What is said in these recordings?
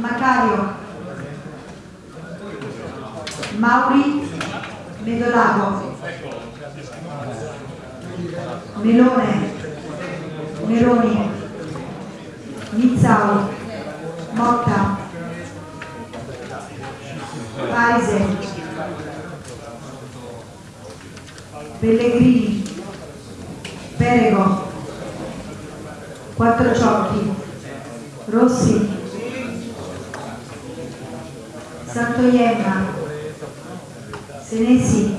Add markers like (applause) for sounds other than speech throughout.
Macario, Mauri, Medolago, Melone, Meloni, Nizzao, Motta, Paise, Pellegrini, Perego, Quattrociocchi, Rossi, Santoienna, Senesi,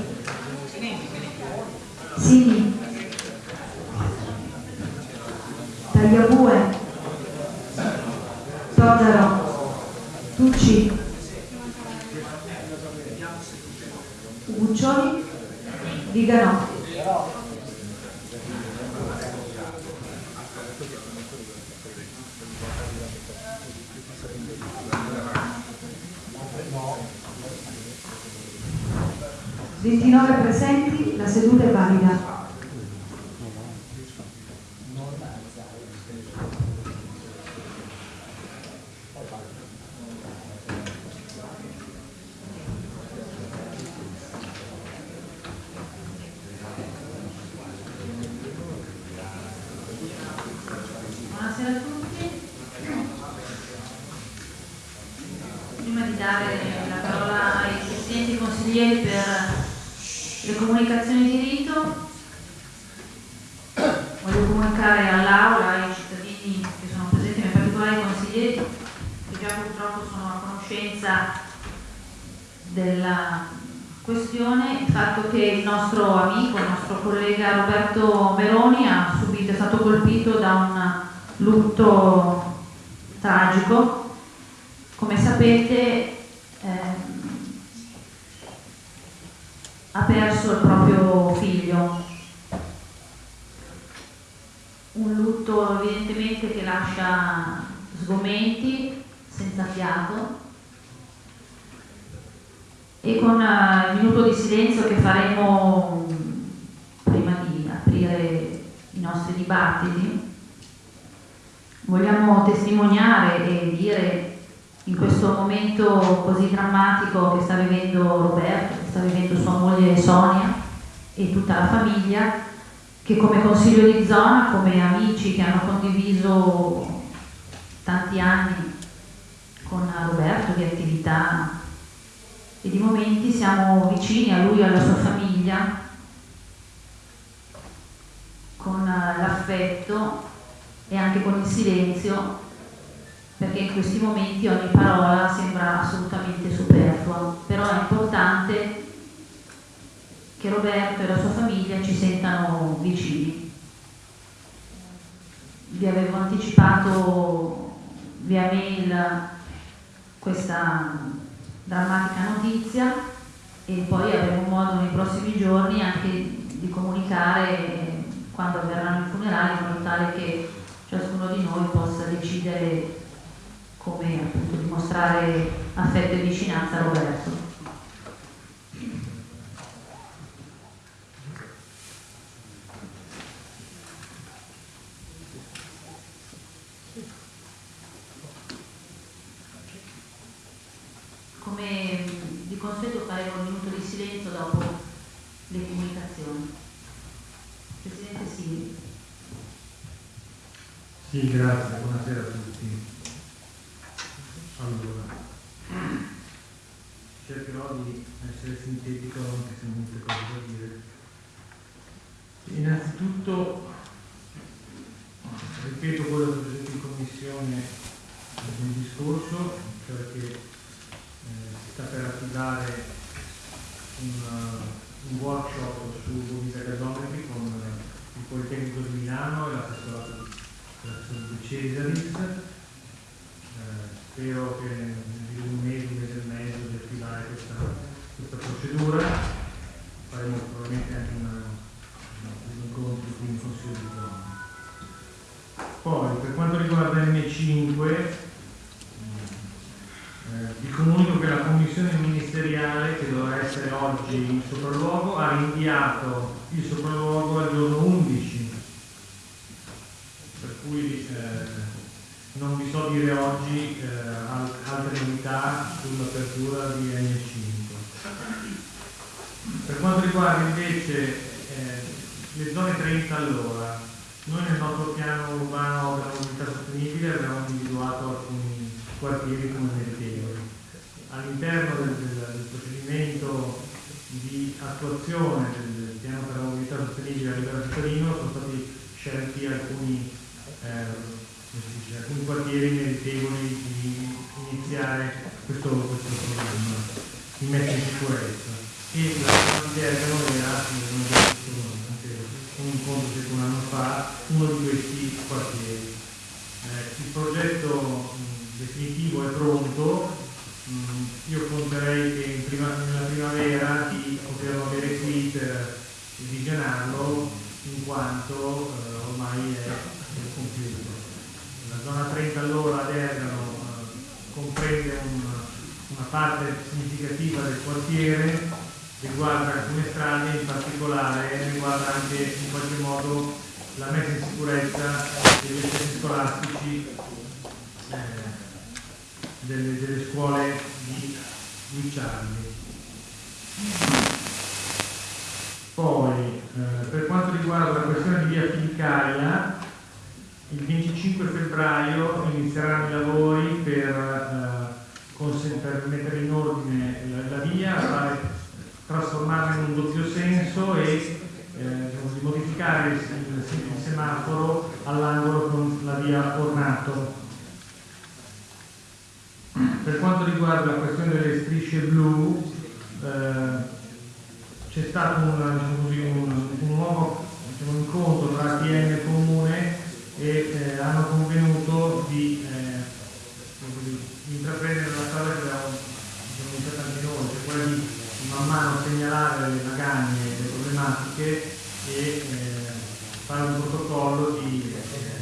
Sini, Tagliabue, Todaro, Tucci, Buccioli, Viganò. Ventinove presenti, la seduta è valida. Buonasera a tutti. Prima di dare la parola ai presidenti consiglieri per le comunicazioni di rito, voglio comunicare all'Aula, ai cittadini che sono presenti, ma in particolare ai consiglieri, che già purtroppo sono a conoscenza della questione, il fatto che il nostro amico, il nostro collega Roberto Meroni ha subito, è stato colpito da un lutto tragico. Come sapete ehm, ha perso il proprio figlio. Un lutto evidentemente che lascia sgomenti, senza fiato e con eh, il minuto di silenzio che faremo mm, prima di aprire i nostri dibattiti vogliamo testimoniare e dire in questo momento così drammatico che sta vivendo Roberto, che sta vivendo sua moglie Sonia e tutta la famiglia, che come consiglio di zona, come amici che hanno condiviso tanti anni con Roberto di attività e di momenti siamo vicini a lui e alla sua famiglia con l'affetto e anche con il silenzio, perché in questi momenti ogni parola sembra assolutamente superflua, però è importante che Roberto e la sua famiglia ci sentano vicini. Vi avevo anticipato via mail questa drammatica notizia e poi avremo modo nei prossimi giorni anche di comunicare quando avverranno i funerali in modo tale che ciascuno di noi possa decidere come appunto dimostrare affetto e vicinanza a Roberto. Come di consueto faremo un minuto di silenzio dopo le comunicazioni. Presidente Sini. Sì, grazie, buonasera a tutti. Allora, di essere sintetico anche se molte cose da dire. Innanzitutto, ripeto quello che ho detto in commissione nel discorso, cioè che eh, si sta per attivare un, un workshop su movida gasometri con il Politecnico di Milano e l'assessorato di Cesaris. Eh, spero che in un mese, un mese e mezzo di attivare questa, questa procedura. Faremo probabilmente anche una, un incontro qui in Consiglio di zona. Poi per quanto riguarda M5 eh, vi comunico che la commissione ministeriale che dovrà essere oggi in sopralluogo ha rinviato il sopralluogo al giorno 11 per cui eh, non vi so dire oggi eh, al- unanimità sull'apertura di N5. Per quanto riguarda invece eh, le zone 30 all'ora, noi nel nostro piano urbano della mobilità sostenibile abbiamo individuato alcuni quartieri come meritevoli. All'interno del, del, del, procedimento di attuazione del, piano per la mobilità sostenibile a livello cittadino sono stati scelti alcuni, eh, alcuni quartieri meritevoli di iniziare questo, questo programma di messa in sicurezza. E la idea era, un incontro circa un anno fa, uno di questi quartieri. Eh, il progetto definitivo è pronto, mh, io conterei che prima, nella primavera di poterlo avere qui per visionarlo in quanto eh, ormai è compiuto. La zona 30 all'ora ad Ergano eh, comprende un, una parte significativa del quartiere riguarda alcune strade, in particolare riguarda anche in qualche modo la messa in sicurezza degli esercizi scolastici eh, delle, delle, scuole di Guicciardi. Poi, eh, per quanto riguarda la questione di via Filicaia, il 25 febbraio inizieranno i lavori per, eh, per mettere in ordine la, la via, fare trasformarla in un doppio senso e eh, di modificare il, il, semaforo all'angolo con la via Ornato. Per quanto riguarda la questione delle strisce blu, eh, c'è stato un, diciamo un, un nuovo diciamo, incontro tra ATM e Comune e eh, hanno convenuto di, eh, intraprendere la strada che diciamo, iniziato anche noi, cioè quella di man mano segnalare le magagne, le problematiche e eh, fare un protocollo di, eh,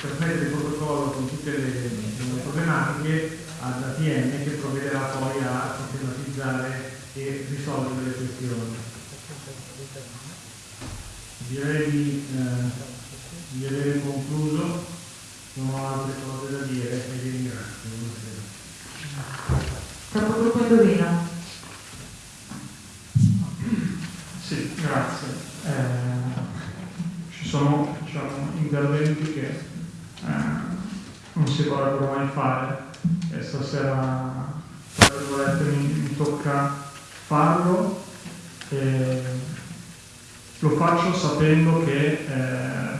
trasmettere il protocollo con tutte le, le problematiche ad ATM che provvederà poi a sistematizzare e risolvere le questioni. Direi di, eh, di aver concluso, non ho altre cose da dire e vi ringrazio. Buonasera. Capogruppo Indovino. Sì, grazie. Eh, ci sono diciamo, interventi che eh, non si vorrebbero mai fare e stasera mi, mi tocca farlo e lo faccio sapendo che eh,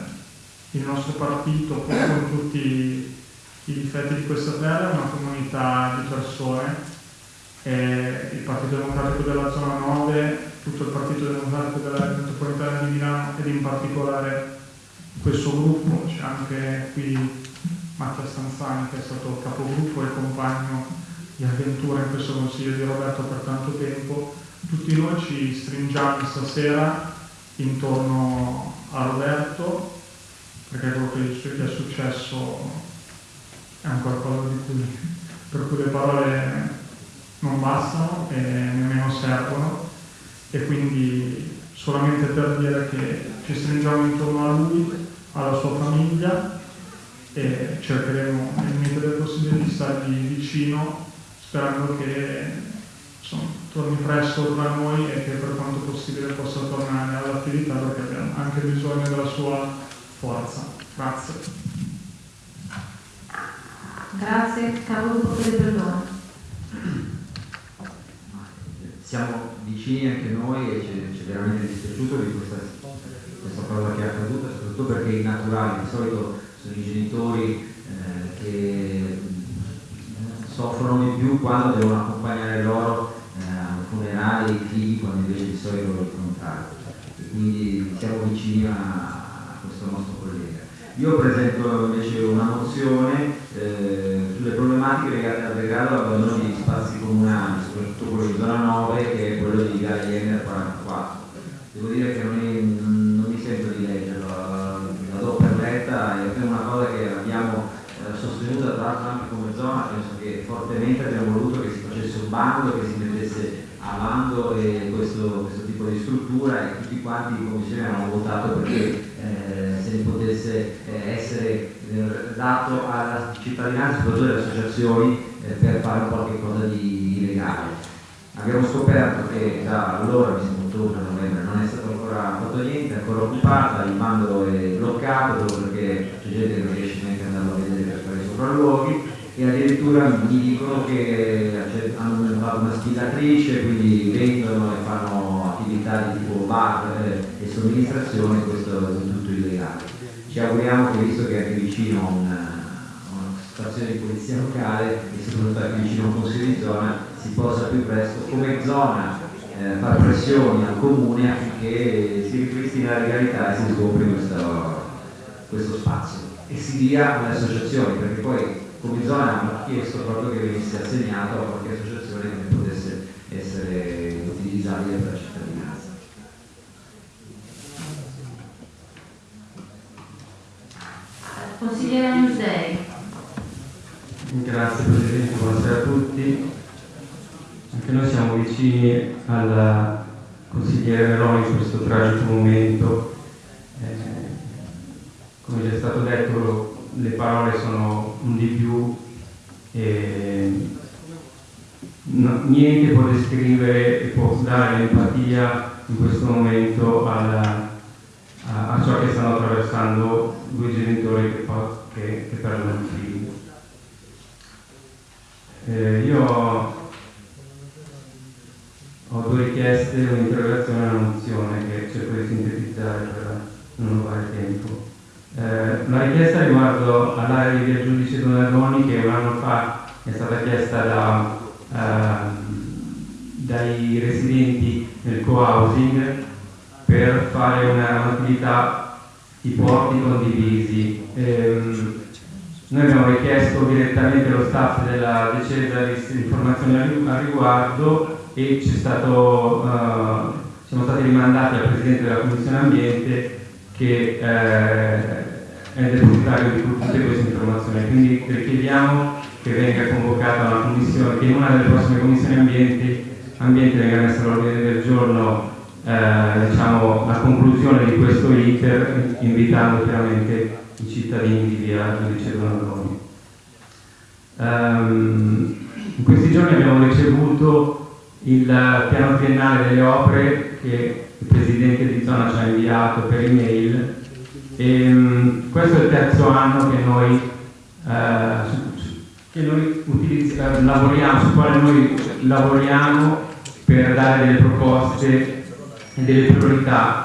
il nostro partito, con tutti i difetti di questa terra, è una comunità di persone. Eh, il Partito Democratico della zona 9, tutto il Partito Democratico della metropolitana di Milano ed in particolare questo gruppo, c'è anche qui Mattia Stanzani che è stato capogruppo e compagno di avventura in questo consiglio di Roberto per tanto tempo, tutti noi ci stringiamo stasera intorno a Roberto perché quello che gli è successo è un qualcosa cui, per cui le parole non bastano e nemmeno servono. E quindi solamente per dire che ci stringiamo intorno a lui, alla sua famiglia e cercheremo nel limite possibile di stargli vicino sperando che insomma, torni presto tra noi e che per quanto possibile possa tornare all'attività perché abbiamo anche bisogno della sua forza. Grazie. Grazie, capogruppo delle persone siamo vicini anche noi e ci è veramente dispiaciuto di questa, questa, cosa che è accaduta, soprattutto perché i naturali di solito sono i genitori eh, che eh, soffrono di più quando devono accompagnare loro eh, ai funerali i figli quando invece di solito il contrario. E quindi siamo vicini a, questo nostro collega. Io presento invece una mozione eh, sulle problematiche legate al degrado e all'abbandono di spazi comunali, soprattutto quello di zona 9 che è quello di Jenner 44. Devo dire che non, è, non, mi sento di leggerlo, la do per letta, è una cosa che abbiamo eh, sostenuta tra l'altro anche come zona penso che fortemente abbiamo voluto che si facesse un bando, che si mettesse a bando questo, questo, tipo di struttura e tutti quanti in commissione hanno votato perché eh, se ne potesse eh, essere eh, dato alla cittadinanza, soprattutto alle associazioni, eh, per fare qualche cosa di, di legale. Abbiamo scoperto che da allora, mi sembra ottobre, novembre, non è stato ancora fatto niente, è ancora occupata, il bando è bloccato perché c'è gente che non riesce neanche ad andarlo a vedere per fare i sopralluoghi e addirittura mi dicono che hanno fatto una spilatrice, quindi vendono e fanno attività di tipo bar eh, e somministrazione, questo è tutto illegale. Ci auguriamo che visto che è anche vicino a una, una stazione di polizia locale e soprattutto anche vicino a un consiglio di zona si possa più presto come zona eh, fare pressioni al comune affinché si ripristina la legalità e si scopri questo, questo spazio e si dia alle associazioni perché poi come zona hanno chiesto proprio che venisse assegnato a qualche associazione che potesse essere utilizzabile per la cittadinanza. Consigliere Musei. Grazie Presidente, buonasera a tutti. Anche noi siamo vicini al consigliere Meloni in questo tragico momento. Eh, come già è stato detto, le parole sono un di più e no, niente può descrivere e può dare l'empatia in questo momento alla, a, a, ciò che stanno attraversando due genitori che, che, che perdono un figlio. Eh, io ho due richieste, un'interrogazione e una mozione che cerco di sintetizzare per non rubare tempo. Eh, la richiesta riguardo all'area di via Giudice Donadoni che un anno fa è stata chiesta da, eh, dai residenti nel co-housing per fare un'attività di porti condivisi. Eh, noi abbiamo richiesto direttamente allo staff della decesa di informazioni al riguardo e stato, uh, siamo stati rimandati al Presidente della Commissione Ambiente che eh, è depositario di tutte queste informazioni. Quindi richiediamo che venga convocata una commissione, che in una delle prossime commissioni ambiente, ambiente venga messa all'ordine del giorno eh, diciamo, la conclusione di questo iter, invitando chiaramente i cittadini di via Giudice Donadoni. Um, in questi giorni abbiamo ricevuto il piano triennale delle opere che il Presidente di zona ci ha inviato per email e um, questo è il terzo anno che noi, uh, che noi utilizz- lavoriamo, su quale noi lavoriamo per dare delle proposte e delle priorità.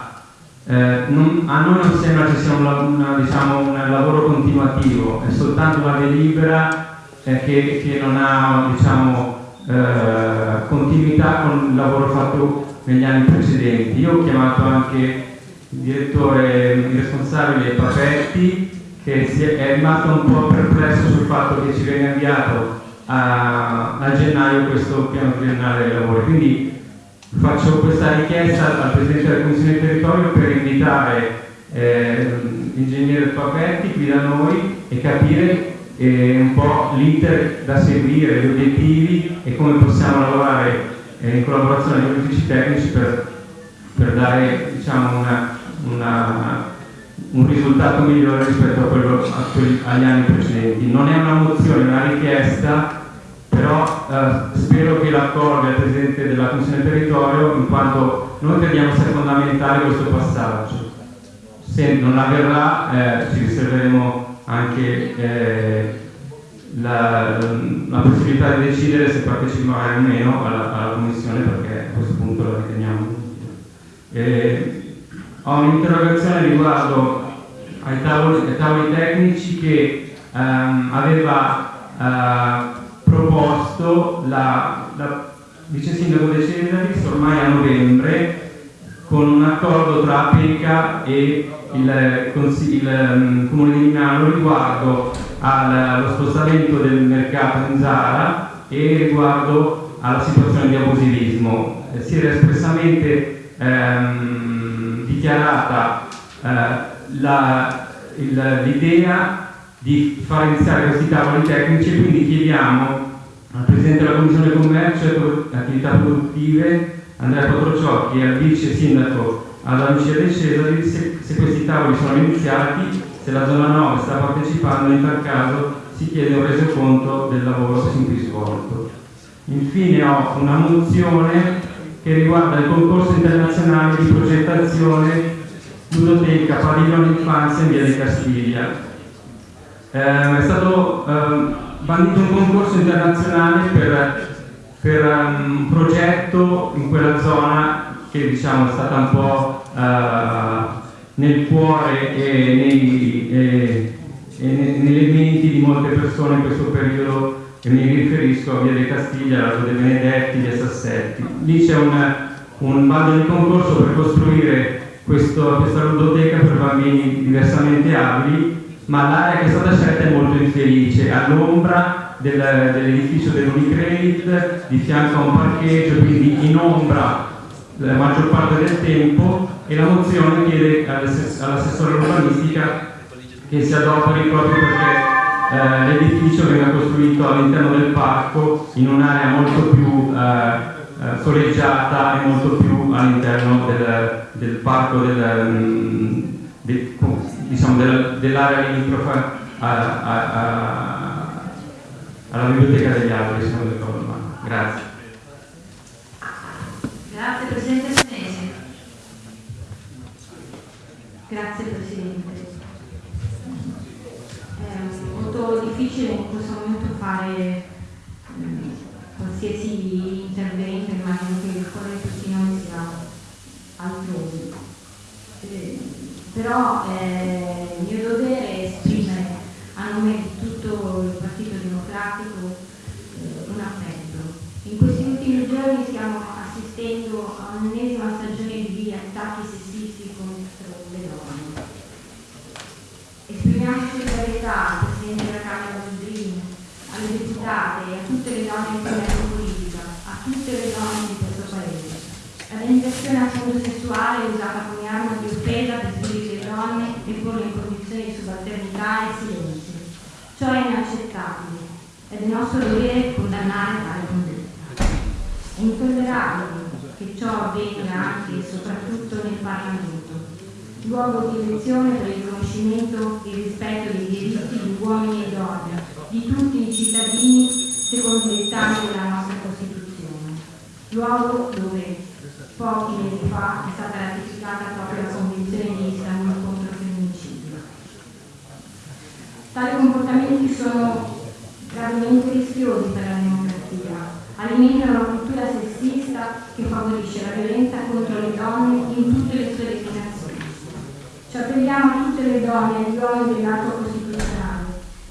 Eh, non, a noi non sembra ci sia un, una, diciamo, un lavoro continuativo, è soltanto una delibera eh, che, che, non ha diciamo, eh, continuità con il lavoro fatto negli anni precedenti. Io ho chiamato anche direttore, il responsabile Papetti, che è, rimasto un po' perplesso sul fatto che ci venga inviato a, a gennaio questo piano triennale dei lavori. Quindi faccio questa richiesta al Presidente della Commissione di Territorio per invitare eh, l'ingegnere Papetti qui da noi e capire eh, un po' l'iter da seguire, gli obiettivi e come possiamo lavorare eh, in collaborazione con gli uffici tecnici per, per dare diciamo, una, una, un risultato migliore rispetto a quello, a quelli, agli anni precedenti. Non è una mozione, è una richiesta, però eh, spero che l'accordi al Presidente della Commissione Territorio in quanto noi crediamo sia fondamentale questo passaggio. Se non avverrà eh, ci riserveremo anche eh, la, la, possibilità di decidere se partecipare o meno alla, alla, commissione perché a questo punto la riteniamo eh, ho un'interrogazione riguardo ai tavoli, ai tavoli tecnici che ehm, aveva eh, proposto la, la vice sindaco De Cesaris ormai a novembre con un accordo tra Apeca e il, il um, Comune di Milano riguardo allo spostamento del mercato in Zara e riguardo alla situazione di abusivismo. Eh, si era espressamente ehm, dichiarata eh, l'idea di far iniziare questi tavoli tecnici e quindi chiediamo al Presidente della Commissione Commercio e Attività Produttive, Andrea Quattrociocchi, e al Vice Sindaco alla Lucia De Cesari se, se questi tavoli sono iniziati, se la zona 9 sta partecipando, in tal caso si chiede un resoconto del lavoro sin qui svolto. Infine ho una mozione che riguarda il concorso internazionale di progettazione ludoteca Padiglione Infanzia in via di Castiglia. Eh, è stato eh, bandito un concorso internazionale per, per um, un progetto in quella zona che diciamo è stata un po' uh, nel cuore e, nei, e, e nelle menti di molte persone in questo periodo e mi riferisco a Via dei Castiglia, Lago dei Benedetti, Via Sassetti. Lì c'è un, un bando di concorso per costruire questo, questa ludoteca per bambini diversamente abili, ma l'area che è stata scelta è molto infelice, all'ombra del, dell'edificio dell'Unicredit, di fianco a un parcheggio, quindi in ombra la maggior parte del tempo e la mozione chiede all'assessore urbanistica che si adoperi proprio perché eh, l'edificio venga costruito all'interno del parco in un'area molto più eh, eh, soleggiata e molto più all'interno del, del, parco del, mm, diciamo, del, dell'area limitrofa alla biblioteca degli alberi, se non ricordo. Grazie. Grazie Presidente Senesi. Grazie Presidente molto difficile in questo momento fare eh, qualsiasi intervento, immagino che il cuore di sia altrove. Eh, però eh, il mio dovere è esprimere a nome di tutto il Partito Democratico eh, un appello. In questi ultimi giorni stiamo assistendo a un'ennesima stagione di attacchi sessisti contro le donne. Esprimiamo solidarietà Presidente della Camera Ludrini, alle deputate e a tutte le donne in governo politica, a tutte le donne di questo Paese. La limitazione a sessuale è usata come arma di offesa per svilire le donne e porle in condizioni di subalternità e silenzio. Ciò è inaccettabile ed è nostro dovere condannare tale condotta. È intollerabile che ciò avvenga anche e soprattutto nel Parlamento luogo di elezione per il riconoscimento e rispetto dei diritti di uomini e donne, di tutti i cittadini secondo i dettami della nostra Costituzione, luogo dove pochi mesi fa è stata ratificata proprio la Convenzione di Istanbul contro il femminicidio. Tali comportamenti sono gravemente rischiosi per la democrazia, alimentano una cultura sessista che favorisce la violenza contro le donne in tutte le sue declinazioni ci appelliamo a tutte le donne e agli uomini dell'atto costituzionale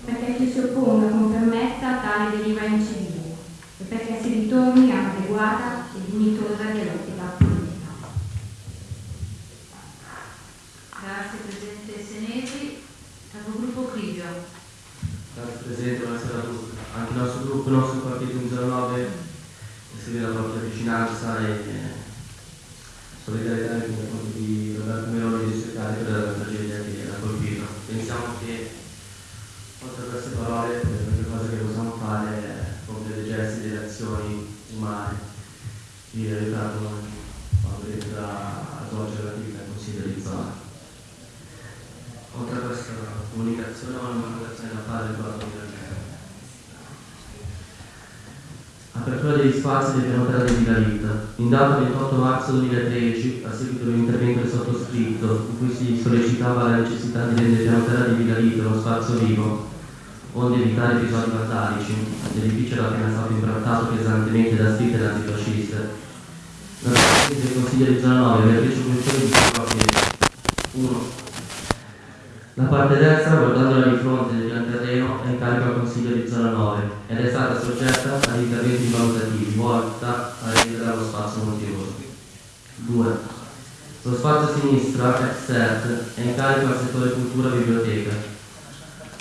perché ci si opponga con permessa a tale deriva incivile e perché si ritorni a un'adeguata e dignitosa dialettica politica. Grazie Presidente Senesi. Capogruppo Crivio. Grazie Presidente, buonasera a tutti. Anche il nostro gruppo, il nostro partito 109 esprime la propria vicinanza e solidarietà nei confronti di Roberto Meloni e cari per la tragedia che ha colpito. Pensiamo che oltre a queste parole l'unica cosa che possiamo fare è compiere dei gesti, delle azioni umane di aiutarlo quando rientra a svolgere l'attività in consiglio di zona. Oltre a questa comunicazione ho una comunicazione da fare riguardo al Spazi del piano di Villa. In data 28 marzo 2013, a seguito di un intervento sottoscritto, in cui si sollecitava la necessità di rendere piano terra di Villa uno spazio vivo, onde evitare episodi vandalici, l'edificio era appena stato imbrattato pesantemente da scritte nazifasciste. La Presidente del Consiglio di Zona 9 Beatrice Crucioli diceva che 1. La parte destra, guardandola di fronte del pian terreno, è in carico al Consiglio di zona 9 ed è stata soggetta agli interventi valutativi volta a rendere lo spazio motivoso. 2. Lo spazio sinistra, ex CERT, è in carico al settore cultura e biblioteca.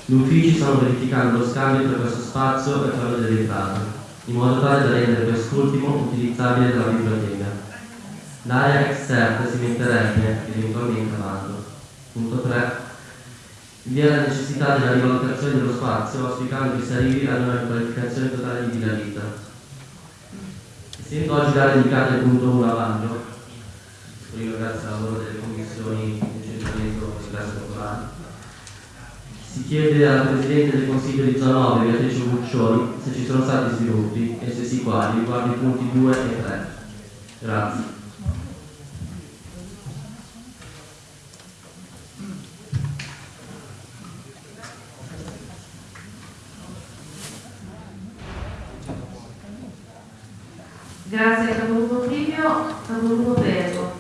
Gli uffici stanno verificando lo scambio tra questo spazio e quello dell'entrata, in modo tale da rendere quest'ultimo utilizzabile dalla biblioteca. L'area ex CERT si metterebbe eventualmente a. Punto 3 Vi è la necessità della rivalutazione dello spazio, auspicando che si arrivi ad una riqualificazione totale di Vita. Essendo oggi data indicata il punto 1 a esprimo grazie al lavoro delle commissioni di centramento e classe popolari, si chiede alla Presidente del Consiglio di Zona 9, Beatrice Buccioni, se ci sono stati sviluppi e se sì quali, riguardo i punti 2 e 3. Grazie. Grazie capogruppo Trivio, capogruppo Prego.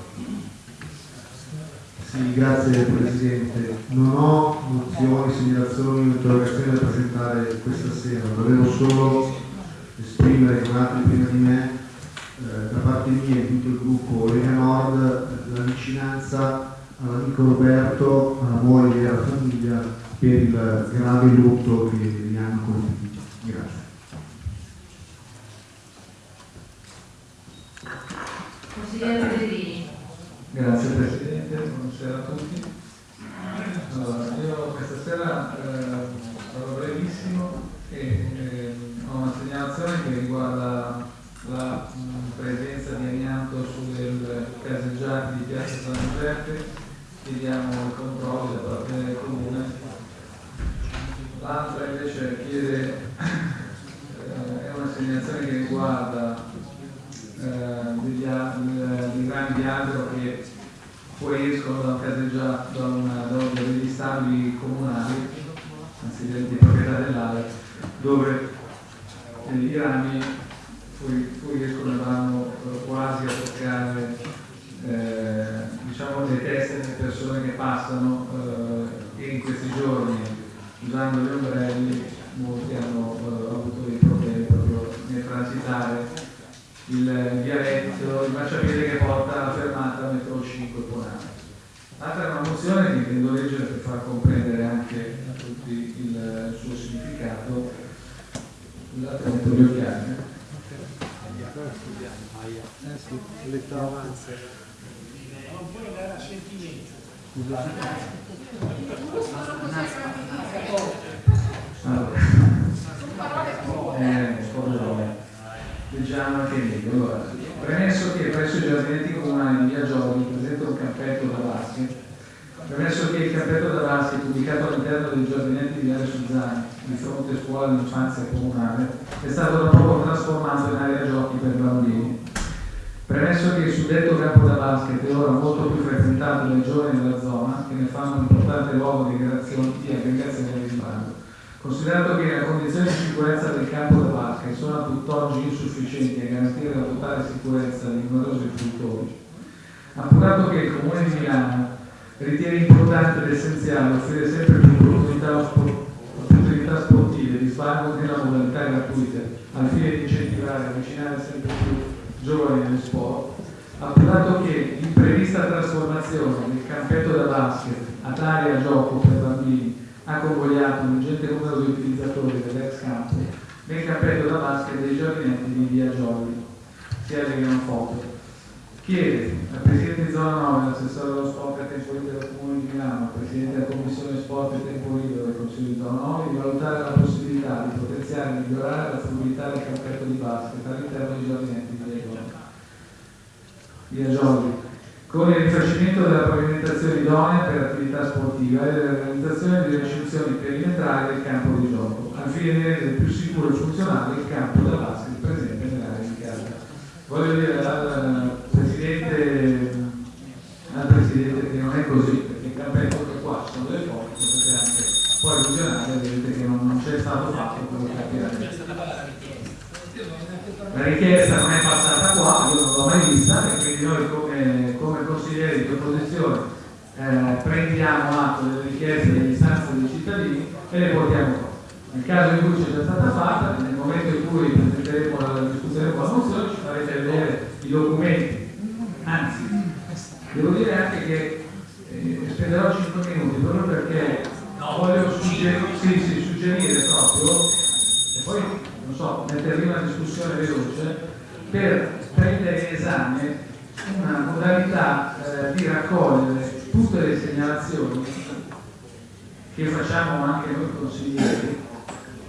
Sì, grazie Presidente. Non ho mozioni, segnalazioni o interrogazioni da presentare questa sera, volevo solo esprimere con altri prima di me, eh, da parte mia e tutto il gruppo Lega Nord, la vicinanza all'amico Roberto, alla moglie e alla famiglia per il grave lutto che li hanno colpiti. Grazie. Consigliere Pellegrini. Grazie Presidente, buonasera a tutti. Via Giolli con il rifacimento della pavimentazione idonea per attività sportiva e della realizzazione di recinzioni perimetrali del campo di gioco, al fine di rendere più sicuro e funzionale il campo da basket presente nell'area indicata. Voglio dire al Presidente, al Presidente che non è così, perché il campetto che qua ci sono delle potete anche poi visionare, vedete che non, non c'è stato fatto quello che capirete. La richiesta non è passata qua, io non l'ho mai vista e quindi noi come, come consiglieri di opposizione eh, prendiamo atto delle richieste e delle istanze dei cittadini e le portiamo qua. Nel caso in cui c'è già stata fatta, nel momento in cui presenteremo la discuteremo la mozione, ci farete vedere i documenti. Anzi, devo dire anche che eh, spenderò 5 minuti proprio perché voglio suggerire, sì, sì, suggerire proprio e poi non so, mettere in una discussione veloce per prendere in esame una modalità eh, di raccogliere tutte le segnalazioni che facciamo anche noi consiglieri,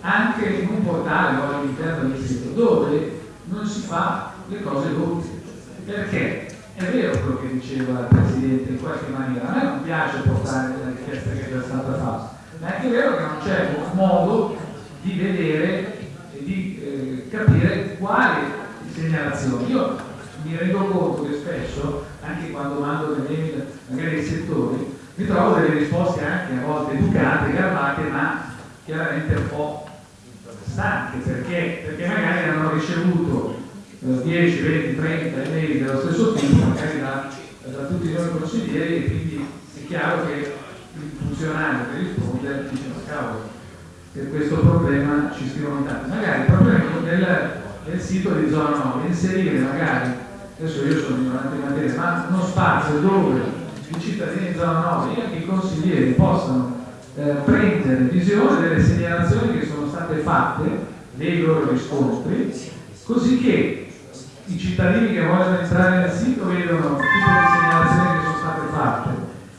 anche in un portale o all'interno del sito dove non si fa le cose doppie. Perché è vero quello che diceva il Presidente in qualche maniera, a me non piace portare la richiesta che è già stata fatta, ma è anche vero che non c'è modo di vedere e di eh, capire quali segnalazioni. Io mi rendo conto che spesso, anche quando mando delle mail magari ai settori, mi trovo delle risposte anche a volte educate, garbate, ma chiaramente un po' stanche, perché, perché magari hanno ricevuto eh, 10, 20, 30 email dello stesso tipo, magari da, da tutti noi consiglieri, e quindi è chiaro che il funzionario che risponde dice ma cavolo, per questo problema ci scrivono tanti. Magari proprio nel, nel sito di zona 9 inserire magari, adesso io sono ignorante in materia, ma uno spazio dove i cittadini di zona 9 e anche i consiglieri possano eh, prendere visione delle segnalazioni che sono state fatte dei loro riscontri, così che i cittadini che vogliono entrare nel sito vedono tutte le segnalazioni che sono state fatte.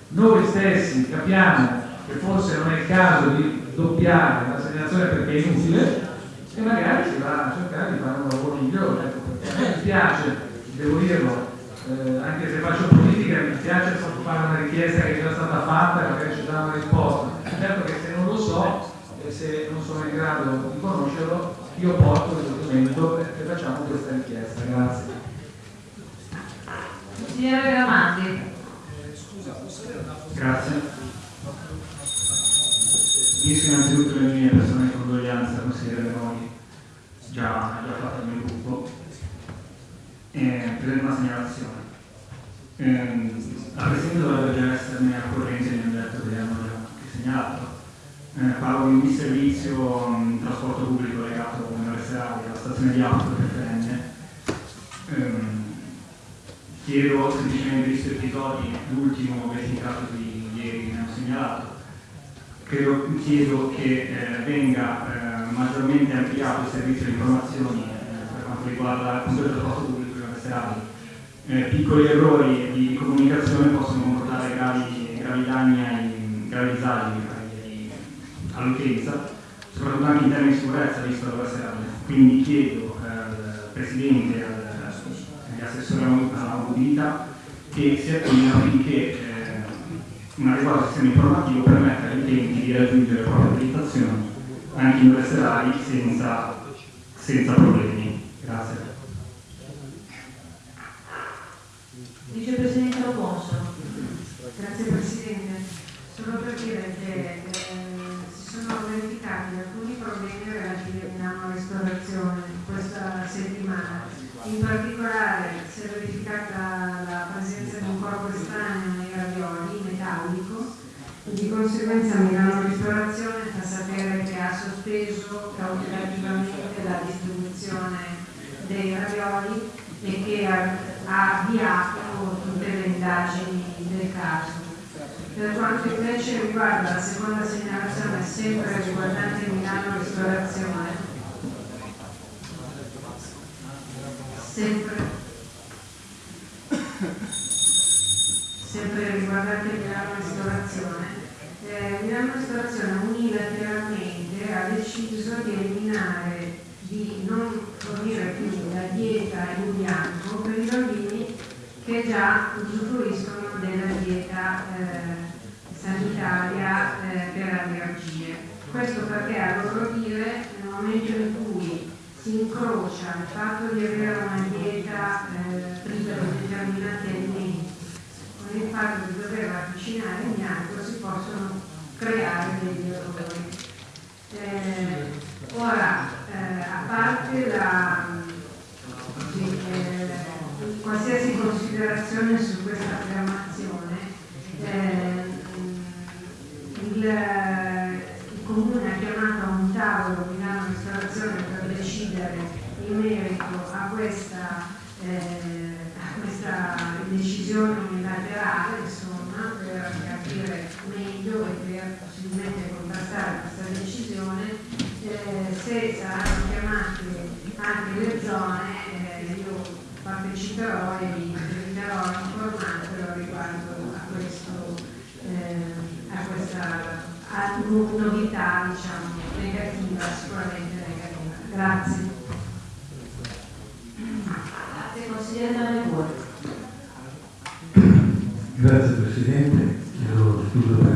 Noi stessi capiamo che forse non è il caso di doppiare la segnalazione perché è inutile e magari si va a cercare di fare un lavoro migliore. Perché a me mi piace, devo dirlo, eh, anche se faccio politica, mi piace fare una richiesta che è già stata fatta e magari ci dà una risposta. Certo che se non lo so e se non sono in grado di conoscerlo, io porto il documento e facciamo questa richiesta. Grazie. Signore Ramanti. Grazie. Unisco innanzitutto le mie personali condoglianze al consigliere Meloni, già, già fatto il mio gruppo, eh, per una segnalazione. Eh, la Presidente dovrebbe esserne a corrente, hanno detto che hanno già segnalato. Eh, parlo di un disservizio in trasporto pubblico legato all'università, alla stazione di auto preferente. Ehm, chiedo semplicemente visto episodi, l'ultimo verificato di ieri che mi hanno segnalato, credo, chiedo che eh, venga eh, maggiormente ampliato il servizio di informazioni eh, per quanto riguarda il trasporto pubblico universali. Eh, piccoli errori di comunicazione possono comportare gravi, gravi danni, ai, gravi all'utenza, soprattutto anche in termini di sicurezza, visto la serale. Quindi chiedo al Presidente e agli assessori alla mobilità che si attivino affinché eh, un adeguato sistema informativo permette agli utenti di raggiungere le proprie abilitazioni anche in ore serali senza, senza problemi. Grazie. Vicepresidente Loponso. Grazie Presidente. Solo per dire che eh, si sono verificati alcuni problemi relativi a Milano Ristorazione questa settimana. In particolare si è verificata la presenza di un corpo estraneo nei ravioli metallico e di conseguenza Milano Ristorazione fa sapere che ha sospeso cautelativamente la distribuzione dei ravioli e che ha, avviato le indagini del caso. Per quanto invece riguarda la seconda segnalazione, sempre riguardante Milano Ristorazione, sempre, sempre riguardante Milano Ristorazione, eh, Milano Ristorazione unilateralmente ha deciso di eliminare, di non fornire più la dieta in bianco per i bambini che già usufruiscono della dieta eh, sanitaria eh, per allergie. Questo perché a loro dire nel momento in cui si incrocia il fatto di avere una dieta eh, priva di determinati alimenti con il fatto di dover avvicinare in bianco si possono creare degli errori. Eh, ora, eh, a parte la, eh, qualsiasi considerazione su questa affermazione, eh, il, il Comune ha chiamato a un tavolo Milano Ristorazione per decidere in merito a questa, eh, a questa decisione unilaterale, insomma, per capire meglio e per possibilmente contrastare questa decisione, eh, se saranno chiamate anche le zone, parteciperò e vi darò informato riguardo a questo, eh, a questa a no- novità diciamo, negativa, sicuramente negativa. Grazie. Grazie consigliere. Grazie Presidente, chiedo scusa per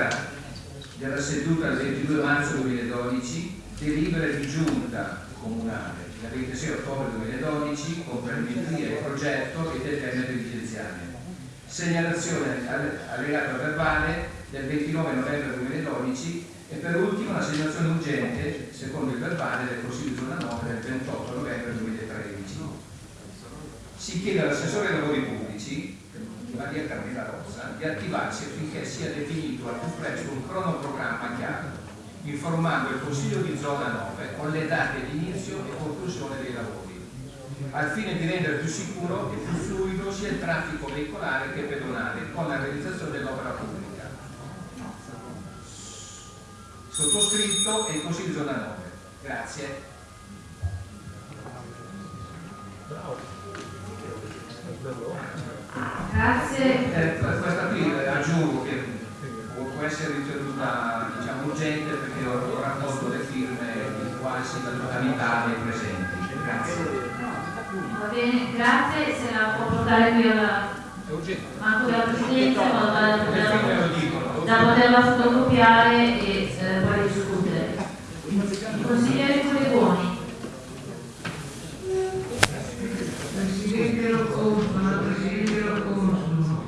delibera della seduta del 22 marzo 2012, delibera di giunta comunale del 26 ottobre 2012 con perimetria e progetto e del tema dirigenziale, segnalazione allegata verbale del 29 novembre 2012 e per ultimo la segnalazione urgente, secondo il verbale del Consiglio di zona 9 del 28 novembre 2013. Si chiede all'assessore ai lavori pubblici, Maria Carmela Rosa, di attivarsi affinché sia definito al più presto un cronoprogramma chiaro, informando il Consiglio di zona 9 con le date di inizio e conclusione dei lavori, al fine di rendere più sicuro e più fluido sia il traffico veicolare che pedonale con la realizzazione dell'opera pubblica sottoscritto e il Consiglio di zona 9. Grazie. Grazie. Eh, questa qui eh, aggiungo che può, può essere ritenuta diciamo, urgente perché ho, ho raccolto le firme di quasi la totalità dei presenti. Grazie. Va bene, grazie. Se la può portare qui alla Manco della Presidenza tale da poterla, da poterla fotocopiare e eh, poi discutere. Il consigliere Collegoni. Presidente Loconso, la Presidente Loconso,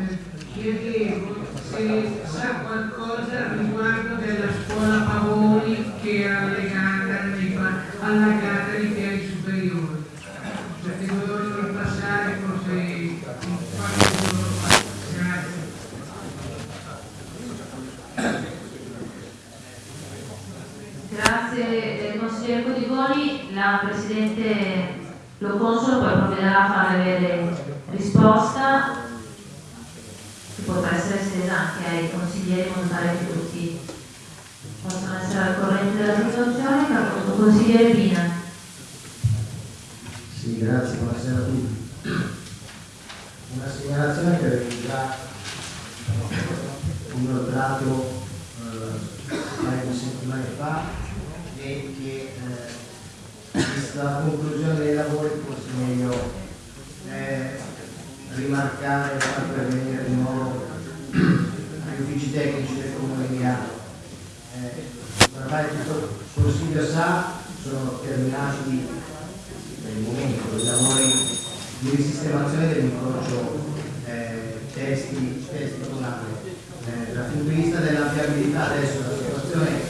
eh, chiedevo se sa qualcosa riguardo della scuola Pavoni che era allegata nei pa- allagata nei piani superiori, perché dovevano passare forse qualche giorno fa. Grazie. Grazie eh, consigliere Codigoni, la Presidente Lo Consolo poi provvederà a fare risposta potrà essere estesa anche ai consiglieri monetari tutti. Possono essere al corrente della situazione che consigliere Pina. Sì, grazie, buonasera a tutti. Una segnalazione che avevo già inoltrato eh, paio settimane fa e che eh, vista la conclusione dei lavori forse meglio eh, rimarcare e far pervenire di nuovo (clears throat) agli uffici tecnici del comune di Milano. Eh, ormai tutto il Consiglio sa, sono terminati per il momento i lavori di risistemazione dell'incrocio eh, testi, testi comunali. Eh, dal punto di vista della viabilità adesso la situazione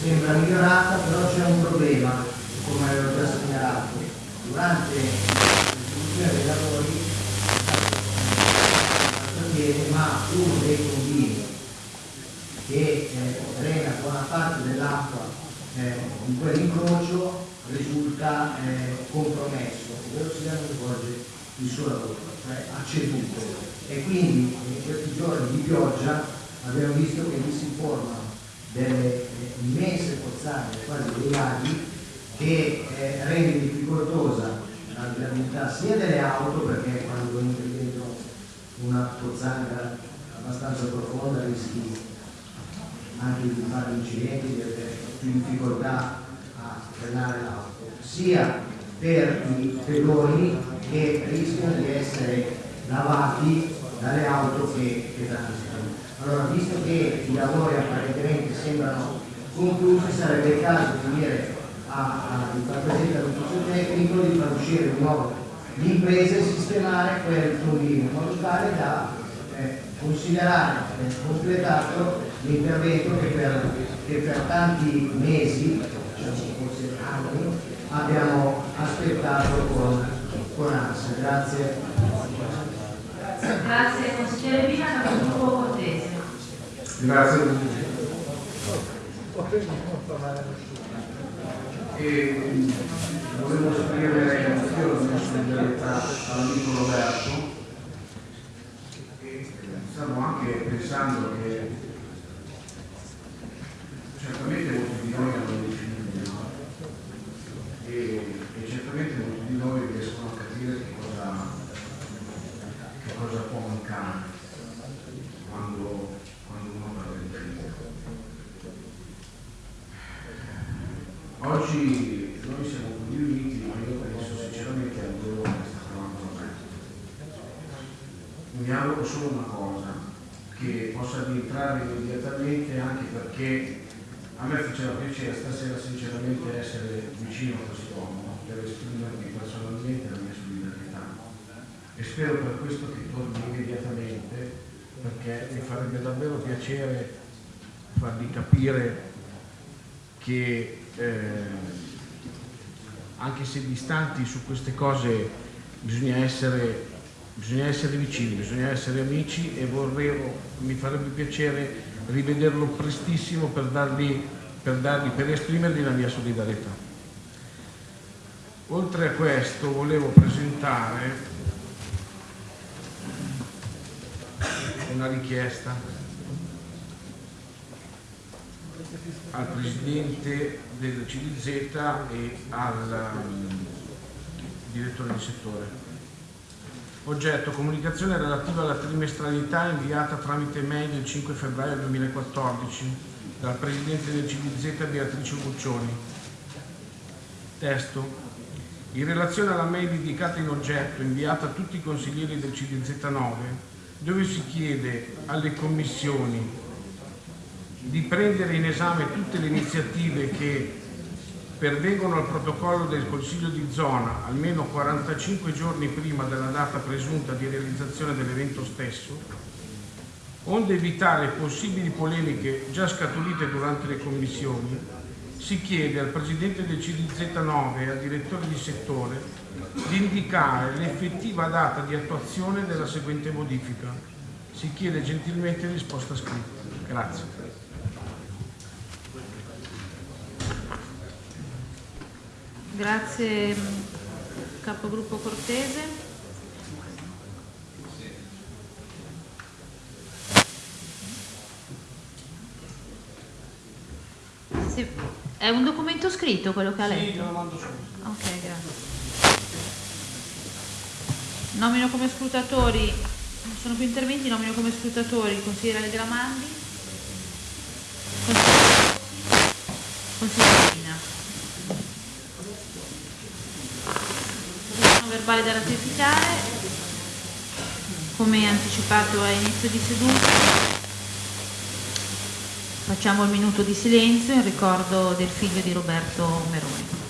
sembra migliorata, però c'è un problema, come avevo già segnalato. Durante l'esecuzione dei lavori avviene, ma uno dei condini che eh, drena buona parte dell'acqua eh, in quell'incrocio risulta eh, compromesso, ovvero sia non svolge il suo lavoro, cioè ha ceduto e quindi in questi giorni di pioggia abbiamo visto che vi si formano delle eh, immense pozzanghere, quasi dei laghi, che eh, rende difficoltosa la viabilità sia delle auto, perché quando entri dentro una pozzanghera abbastanza profonda rischi anche di fare incidenti, di avere più difficoltà a frenare l'auto, sia per i pedoni che rischiano di essere lavati dalle auto che, che transitano. Allora, visto che i lavori apparentemente sembrano conclusi, sarebbe il caso di dire a, a, di far presente all'ufficio tecnico di far uscire di nuovo l'impresa e sistemare quel tombino in modo tale da eh, considerare eh, completato l'intervento che per, che per tanti mesi, diciamo forse anni, abbiamo aspettato con, con ansia. Grazie. Grazie consigliere Vina, capogruppo Cortese. Grazie. E volevo esprimere anch'io la mia solidarietà all'amico Roberto e stavo anche pensando che certamente molti di noi hanno dei figli no? e, e certamente molti di noi riescono a capire che cosa, che cosa può mancare quando, quando uno parla di figlio. Oggi noi siamo qui riuniti, ma io penso sinceramente al dolore che sta provando me. Mi auguro solo una cosa, che possa rientrare immediatamente anche perché a me faceva piacere stasera sinceramente essere vicino a quest'uomo per esprimermi personalmente la mia solidarietà. E spero per questo che torni immediatamente perché mi farebbe davvero piacere fargli capire che eh, anche se distanti su queste cose bisogna essere, bisogna essere vicini, bisogna essere amici e vorrei, mi farebbe piacere rivederlo prestissimo per, dargli, per, dargli, per esprimergli la mia solidarietà. Oltre a questo volevo presentare una richiesta al Presidente del CDZ e al um, direttore di settore. Oggetto comunicazione relativa alla trimestralità inviata tramite mail il 5 febbraio 2014 dal Presidente del CDZ Beatrice Buccioni. Testo. In relazione alla mail indicata in oggetto inviata a tutti i consiglieri del CDZ 9 dove si chiede alle commissioni di prendere in esame tutte le iniziative che pervengono al protocollo del Consiglio di zona almeno 45 giorni prima della data presunta di realizzazione dell'evento stesso, onde evitare possibili polemiche già scaturite durante le commissioni, si chiede al Presidente del CDZ 9 e al Direttore di settore di indicare l'effettiva data di attuazione della seguente modifica. Si chiede gentilmente risposta scritta. Grazie. Grazie capogruppo Cortese. Sì. È un documento scritto quello che ha letto? Sì, lo mando subito. Ok, grazie. Nomino come scrutatori, non sono più interventi, nomino come scrutatori il consigliere Rossi, consigliere Pina. verbale da ratificare. Come anticipato a inizio di seduta, facciamo il minuto di silenzio in ricordo del figlio di Roberto Meroni.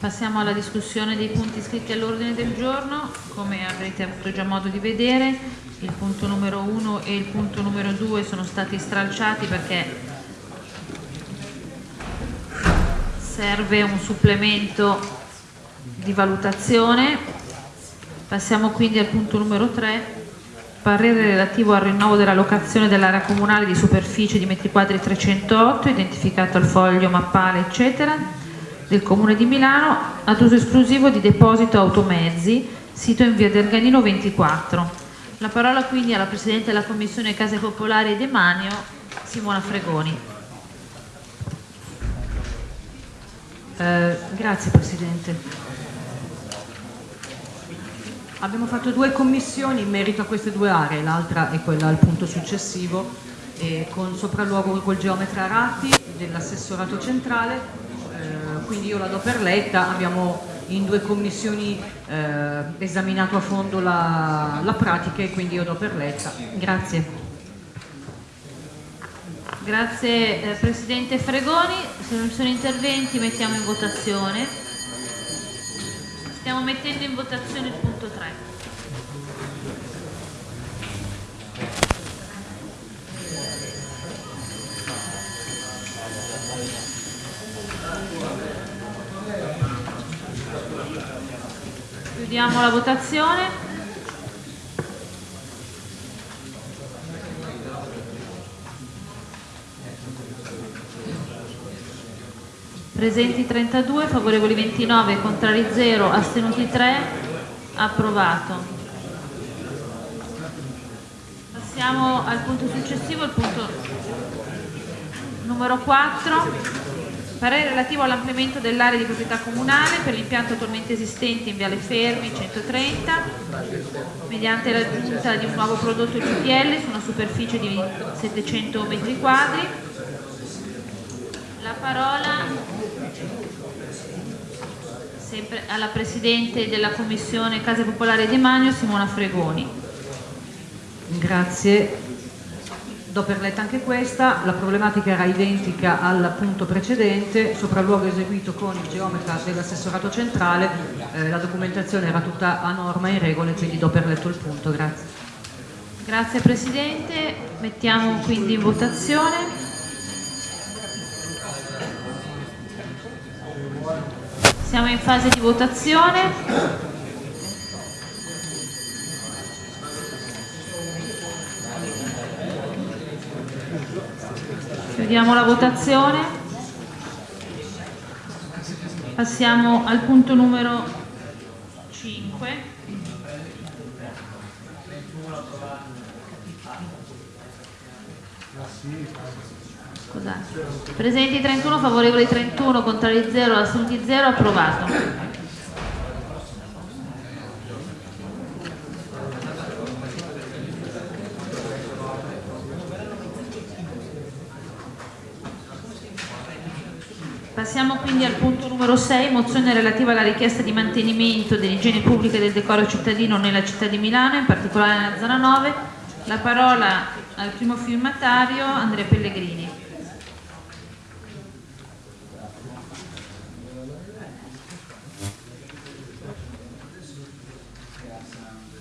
Passiamo alla discussione dei punti iscritti all'ordine del giorno. Come avrete avuto già modo di vedere, il punto numero 1 e il punto numero 2 sono stati stralciati perché serve un supplemento di valutazione. Passiamo quindi al punto numero 3, parere relativo al rinnovo della locazione dell'area comunale di superficie di metri quadri 308, identificato al foglio mappale, eccetera del Comune di Milano ad uso esclusivo di deposito automezzi, sito in via Derganino 24. La parola quindi alla Presidente della Commissione Case Popolari e Demanio, Simona Fregoni. Eh, grazie Presidente. Abbiamo fatto due commissioni in merito a queste due aree, l'altra è quella al punto successivo, eh, con sopralluogo col geometra Ratti dell'assessorato centrale quindi io la do per letta, abbiamo in due commissioni eh, esaminato a fondo la, la pratica e quindi io do per letta. Grazie. Grazie eh, Presidente Fregoni, se non ci sono interventi mettiamo in votazione. Stiamo mettendo in votazione il punto Chiudiamo la votazione. Presenti 32, favorevoli 29, contrari 0, astenuti 3, approvato. Passiamo al punto successivo, il punto numero 4 Parere relativo all'ampliamento dell'area di proprietà comunale per l'impianto attualmente esistente in Viale Fermi 130 mediante l'aggiunta di un nuovo prodotto GPL su una superficie di 700 metri quadri. La parola sempre alla Presidente della Commissione Case Popolari e Demanio Simona Fregoni. Grazie Do per letta anche questa, la problematica era identica al punto precedente, sopralluogo eseguito con il geometra dell'assessorato centrale, eh, la documentazione era tutta a norma e in regole, quindi do per letto il punto. Grazie. Grazie Presidente, mettiamo quindi in votazione. Siamo in fase di votazione. Chiudiamo la votazione. Passiamo al punto numero 5. Scusate. Presenti 31, favorevoli 31, contrari 0, assunti 0, approvato. Passiamo quindi al punto numero 6, mozione relativa alla richiesta di mantenimento dell'igiene pubblica e del decoro cittadino nella città di Milano, in particolare nella zona 9. La parola al primo firmatario, Andrea Pellegrini.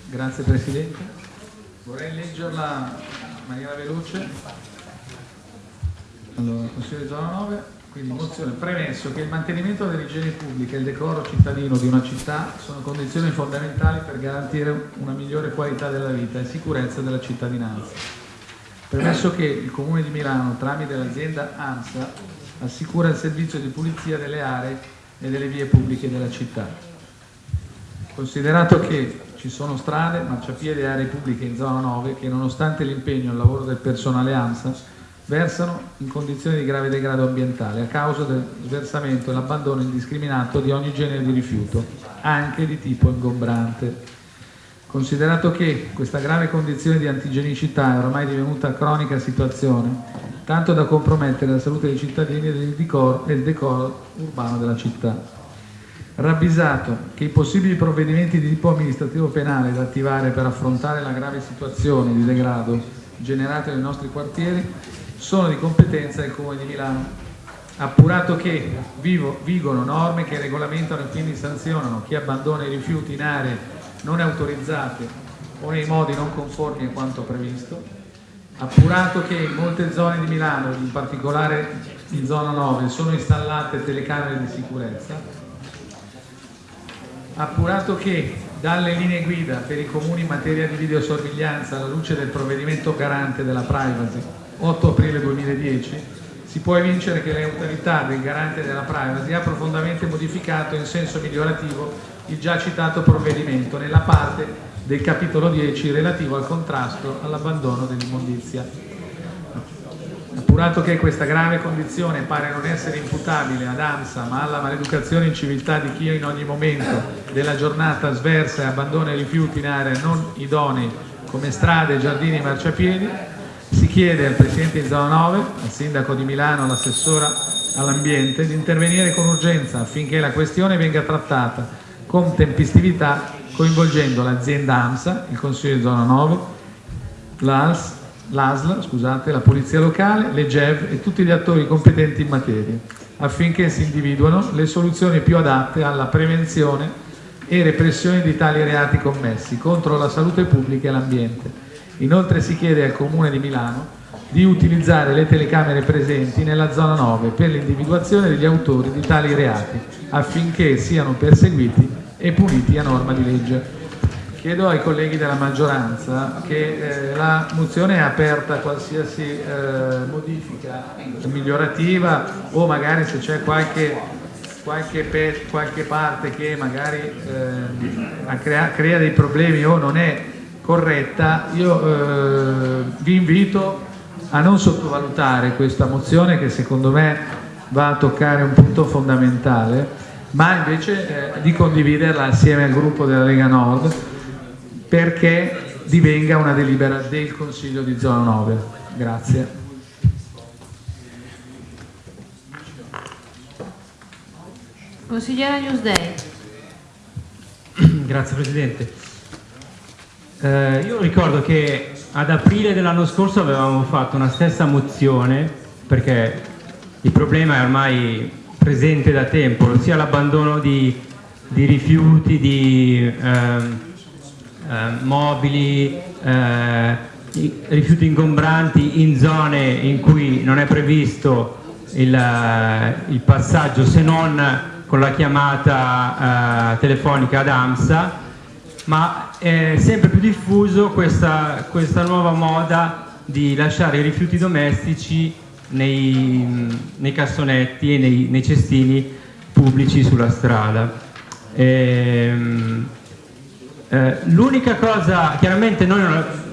Grazie Presidente. Vorrei leggerla in maniera veloce. Allora, Consiglio di zona 9, quindi mozione premesso che il mantenimento dell'igiene pubblica e il decoro cittadino di una città sono condizioni fondamentali per garantire una migliore qualità della vita e sicurezza della cittadinanza. Premesso che il Comune di Milano, tramite l'azienda ANSA, assicura il servizio di pulizia delle aree e delle vie pubbliche della città. Considerato che ci sono strade, marciapiedi e aree pubbliche in zona 9 che nonostante l'impegno e il lavoro del personale ANSA versano in condizioni di grave degrado ambientale a causa del sversamento e l'abbandono indiscriminato di ogni genere di rifiuto, anche di tipo ingombrante. Considerato che questa grave condizione di antigenicità è ormai divenuta cronica situazione, tanto da compromettere la salute dei cittadini e il decoro, e il decoro urbano della città. Ravvisato che i possibili provvedimenti di tipo amministrativo penale da attivare per affrontare la grave situazione di degrado generata nei nostri quartieri sono di competenza del Comune di Milano. Appurato che vivo, vigono norme che regolamentano e quindi sanzionano chi abbandona i rifiuti in aree non autorizzate o nei modi non conformi a quanto previsto, appurato che in molte zone di Milano, in particolare in zona 9, sono installate telecamere di sicurezza, appurato che dalle linee guida per i comuni in materia di videosorveglianza alla luce del provvedimento garante della privacy 8 aprile 2010 si può evincere che l'autorità del garante della privacy ha profondamente modificato in senso migliorativo il già citato provvedimento nella parte del capitolo 10 relativo al contrasto all'abbandono dell'immondizia. Appurato che questa grave condizione pare non essere imputabile ad ANSA ma alla maleducazione in civiltà di chi in ogni momento della giornata sversa e abbandona i rifiuti in aree non idonei come strade, giardini e marciapiedi, si chiede al Presidente di Zona 9, al Sindaco di Milano, all'Assessora all'Ambiente di intervenire con urgenza affinché la questione venga trattata con tempestività coinvolgendo l'azienda AMSA, il Consiglio di Zona 9, l'ALS, l'ASL, scusate, la Polizia Locale, le GEV e tutti gli attori competenti in materia, affinché si individuino le soluzioni più adatte alla prevenzione e repressione di tali reati commessi contro la salute pubblica e l'ambiente. Inoltre si chiede al Comune di Milano di utilizzare le telecamere presenti nella zona 9 per l'individuazione degli autori di tali reati, affinché siano perseguiti e puniti a norma di legge. Chiedo ai colleghi della maggioranza che eh, la mozione è aperta a qualsiasi eh, modifica migliorativa o magari se c'è qualche, qualche, qualche, parte che magari eh, crea, crea, dei problemi o non è corretta, io eh, vi invito a non sottovalutare questa mozione che secondo me va a toccare un punto fondamentale, ma invece eh, di condividerla assieme al gruppo della Lega Nord perché divenga una delibera del Consiglio di zona 9. Grazie. Consigliera Newsday. Grazie Presidente. Eh, io ricordo che ad aprile dell'anno scorso avevamo fatto una stessa mozione perché il problema è ormai presente da tempo, ossia l'abbandono di, di, rifiuti, di... Eh, eh, mobili, eh, rifiuti ingombranti in zone in cui non è previsto il, eh, il passaggio se non con la chiamata eh, telefonica ad AMSA, ma è sempre più diffuso questa, questa nuova moda di lasciare i rifiuti domestici nei, nei cassonetti e nei, nei, cestini pubblici sulla strada. Ehm, eh, l'unica cosa, chiaramente noi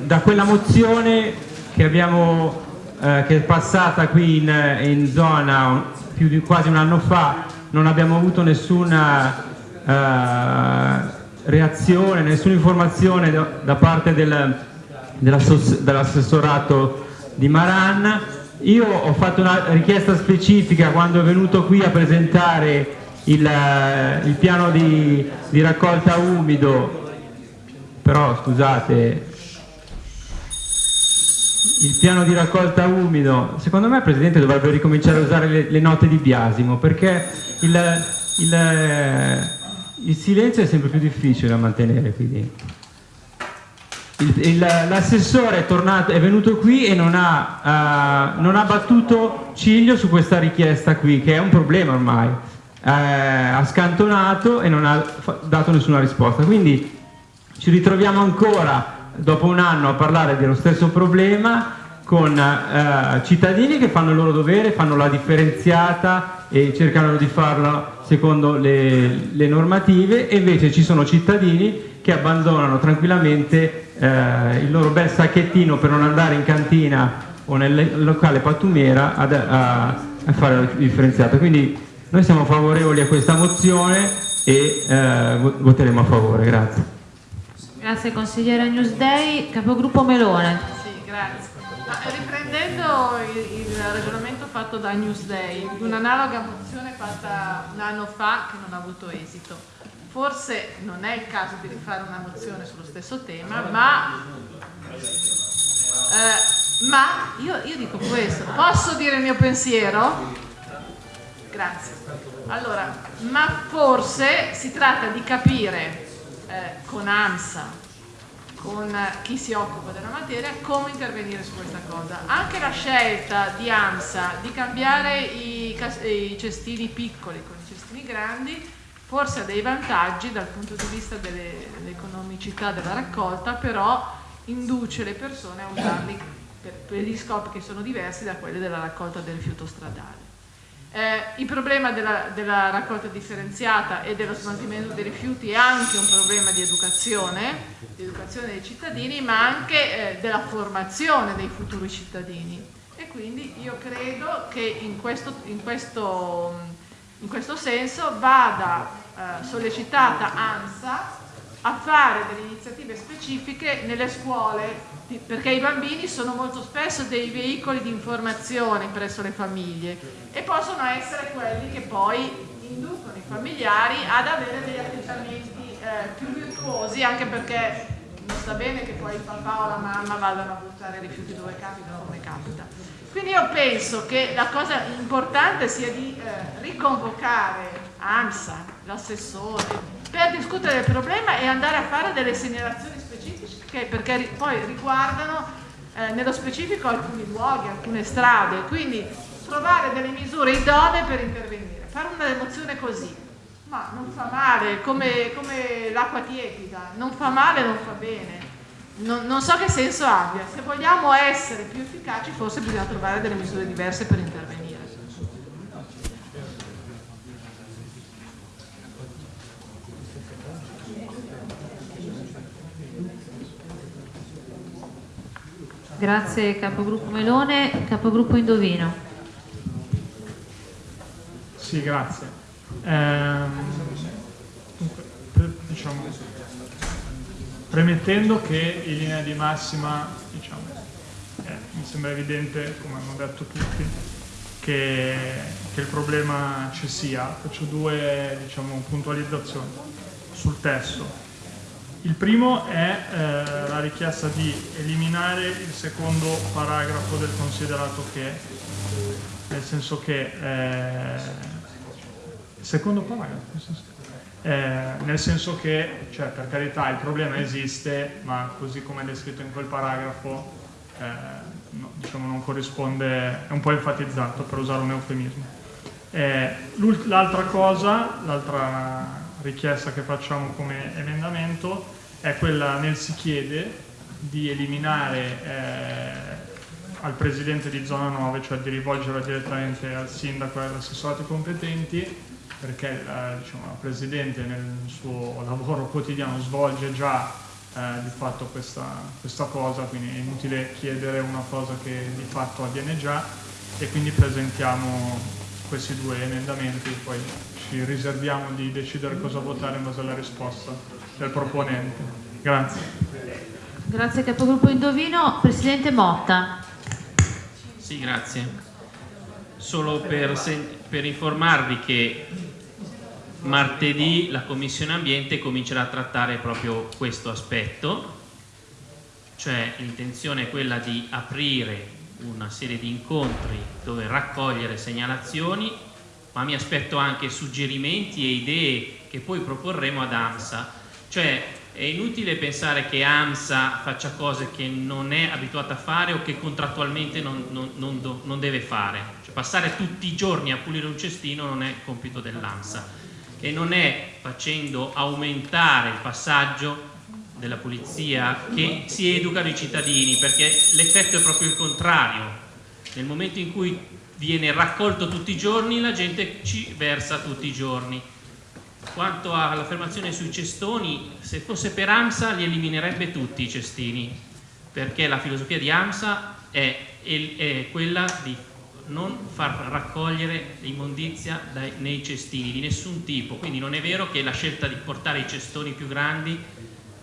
da quella mozione che abbiamo eh, che è passata qui in, in, zona più di quasi un anno fa, non abbiamo avuto nessuna eh, reazione, nessuna informazione da, parte del, dell'assessorato di Maran. Io ho fatto una richiesta specifica quando è venuto qui a presentare il, il piano di, di raccolta umido, però scusate, il piano di raccolta umido, secondo me il Presidente dovrebbe ricominciare a usare le, le note di biasimo perché il, il, il, silenzio è sempre più difficile da mantenere qui. L'assessore è, è, venuto qui e non ha, uh, non ha, battuto ciglio su questa richiesta qui, che è un problema ormai. Uh, ha scantonato e non ha dato nessuna risposta. Quindi ci ritroviamo ancora dopo un anno a parlare dello stesso problema con eh, cittadini che fanno il loro dovere, fanno la differenziata e cercano di farlo secondo le, le normative e invece ci sono cittadini che abbandonano tranquillamente eh, il loro bel sacchettino per non andare in cantina o nel locale pattumiera ad, a, a, fare la differenziata. Quindi noi siamo favorevoli a questa mozione e eh, voteremo a favore. Grazie. Grazie consigliere Newsday, capogruppo Melone. Grazie. Ma, riprendendo il, il, ragionamento fatto da Newsday, un'analoga mozione fatta un anno fa che non ha avuto esito, forse non è il caso di rifare una mozione sullo stesso tema, ma, eh, ma io, io dico questo, posso dire il mio pensiero? Grazie. Allora, ma forse si tratta di capire eh, con AMSA, con chi si occupa della materia, come intervenire su questa cosa. Anche la scelta di AMSA di cambiare i, i cestini piccoli con i cestini grandi forse ha dei vantaggi dal punto di vista dell'economicità della raccolta, però induce le persone a usarli per, per gli scopi che sono diversi da quelli della raccolta del rifiuto stradale. Eh, il problema della, della, raccolta differenziata e dello smaltimento dei rifiuti è anche un problema di educazione, di educazione dei cittadini, ma anche eh, della formazione dei futuri cittadini. E quindi io credo che in questo, in questo, in questo senso vada eh, sollecitata ANSA a fare delle iniziative specifiche nelle scuole perché i bambini sono molto spesso dei veicoli di informazione presso le famiglie e possono essere quelli che poi inducono i familiari ad avere degli atteggiamenti eh, più virtuosi anche perché non sta bene che poi il papà o la mamma vadano a buttare rifiuti dove capita o come capita. Quindi io penso che la cosa importante sia di eh, riconvocare AMSA, l'assessore, per discutere del problema e andare a fare delle segnalazioni specifiche perché poi riguardano eh, nello specifico alcuni luoghi, alcune strade, quindi trovare delle misure idonee per intervenire. Fare una emozione così, ma non fa male, come, come l'acqua tiepida, non fa male, non fa bene. Non, non so che senso abbia. Se vogliamo essere più efficaci forse bisogna trovare delle misure diverse per intervenire. Grazie capogruppo Melone, capogruppo Indovino. Sì, grazie. Ehm, diciamo, premettendo che in linea di massima diciamo, eh, mi sembra evidente, come hanno detto tutti, che, che il problema ci sia. Faccio due diciamo, puntualizzazioni sul testo. Il primo è eh, la richiesta di eliminare il secondo paragrafo del considerato che, nel senso che, eh, secondo paragrafo, eh, nel senso che, cioè, per carità, il problema esiste, ma così come è descritto in quel paragrafo, eh, no, diciamo, non corrisponde, è un po' enfatizzato, per usare un eufemismo. Eh, l'altra cosa, l'altra richiesta che facciamo come emendamento è quella nel si chiede di eliminare eh, al presidente di zona 9, cioè di rivolgerla direttamente al sindaco e agli assessorati competenti, perché eh, diciamo, la Presidente nel suo lavoro quotidiano svolge già eh, di fatto questa, questa cosa, quindi è inutile chiedere una cosa che di fatto avviene già e quindi presentiamo questi due emendamenti, poi ci riserviamo di decidere cosa votare in base alla risposta del proponente. Grazie. Grazie capogruppo Indovino. Presidente Motta. Sì, grazie. Solo per, per informarvi che martedì la Commissione Ambiente comincerà a trattare proprio questo aspetto, cioè l'intenzione è quella di aprire una serie di incontri dove raccogliere segnalazioni, ma mi aspetto anche suggerimenti e idee che poi proporremo ad AMSA. Cioè è inutile pensare che AMSA faccia cose che non è abituata a fare o che contrattualmente non, non, non, non deve fare. Cioè, passare tutti i giorni a pulire un cestino non è compito dell'AMSA e non è facendo aumentare il passaggio della polizia che si educano i cittadini perché l'effetto è proprio il contrario nel momento in cui viene raccolto tutti i giorni la gente ci versa tutti i giorni. Quanto all'affermazione sui cestoni se fosse per AMSA li eliminerebbe tutti i cestini perché la filosofia di AMSA è, è quella di non far raccogliere immondizia dai, nei cestini di nessun tipo. Quindi non è vero che la scelta di portare i cestoni più grandi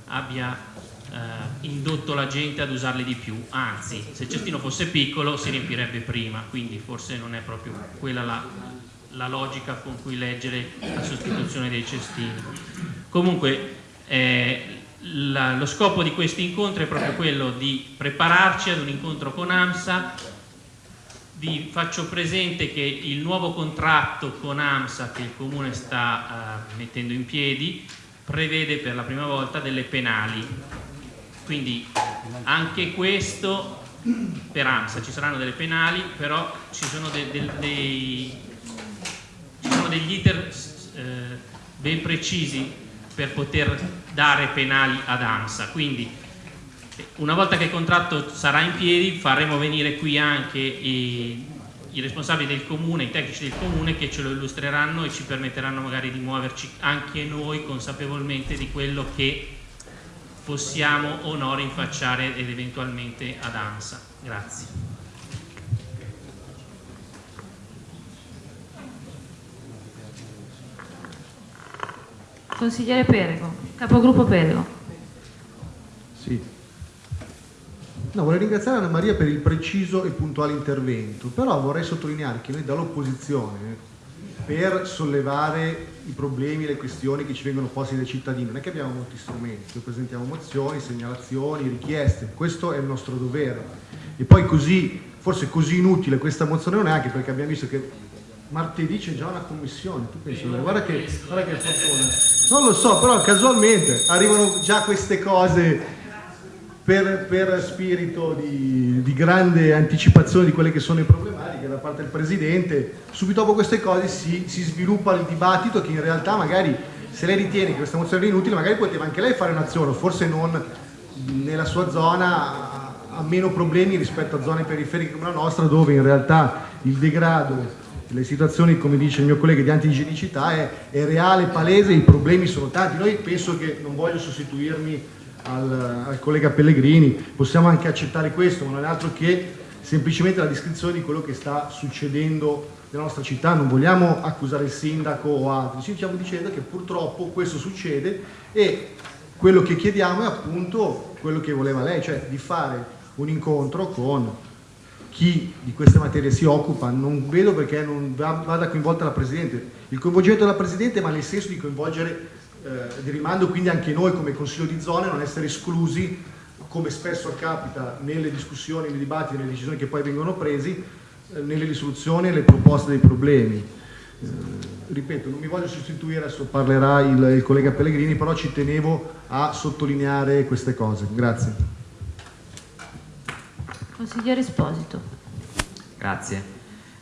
abbia eh, indotto la gente ad usarli di più, anzi se il cestino fosse piccolo si riempirebbe prima, quindi forse non è proprio quella la, la logica con cui leggere la sostituzione dei cestini. Comunque eh, la, lo scopo di questi incontri è proprio quello di prepararci ad un incontro con AMSA, vi faccio presente che il nuovo contratto con AMSA che il Comune sta eh, mettendo in piedi prevede per la prima volta delle penali quindi anche questo per AMSA ci saranno delle penali però ci sono, de, de, dei, ci sono degli iter eh, ben precisi per poter dare penali ad AMSA quindi una volta che il contratto sarà in piedi faremo venire qui anche i, i responsabili del comune, i tecnici del comune che ce lo illustreranno e ci permetteranno magari di muoverci anche noi consapevolmente di quello che possiamo o no rinfacciare ed eventualmente ad ANSA. Grazie. Consigliere Perego, capogruppo Perego. Sì. No, vorrei ringraziare Anna Maria per il preciso e puntuale intervento, però vorrei sottolineare che noi dall'opposizione per sollevare i problemi, le questioni che ci vengono posti dai cittadini, non è che abbiamo molti strumenti, noi presentiamo mozioni, segnalazioni, richieste, questo è il nostro dovere. E poi così, forse così inutile questa mozione non è anche perché abbiamo visto che martedì c'è già una commissione, tu pensi, guarda che, che fortuna. Non lo so, però casualmente arrivano già queste cose per, per spirito di, di, grande anticipazione di quelle che sono le problematiche da parte del Presidente, subito dopo queste cose si, si sviluppa il dibattito che in realtà magari se lei ritiene che questa mozione è inutile magari poteva anche lei fare un'azione, forse non nella sua zona ha meno problemi rispetto a zone periferiche come la nostra dove in realtà il degrado le situazioni, come dice il mio collega, di antigienicità è, è reale, palese, i problemi sono tanti. Noi penso che, non voglio sostituirmi al, al, collega Pellegrini, possiamo anche accettare questo, ma non è altro che semplicemente la descrizione di quello che sta succedendo nella nostra città, non vogliamo accusare il sindaco o altri, ci stiamo dicendo che purtroppo questo succede e quello che chiediamo è appunto quello che voleva lei, cioè di fare un incontro con chi di queste materie si occupa, non vedo perché non vada coinvolta la Presidente, il coinvolgimento della Presidente ma nel senso di coinvolgere eh, rimando quindi anche noi come Consiglio di zone non essere esclusi come spesso capita nelle discussioni, nei dibattiti, nelle decisioni che poi vengono presi, eh, nelle risoluzioni e nelle proposte dei problemi. Eh, ripeto, non mi voglio sostituire, adesso parlerà il, il, collega Pellegrini, però ci tenevo a sottolineare queste cose. Grazie. Consigliere Esposito. Grazie.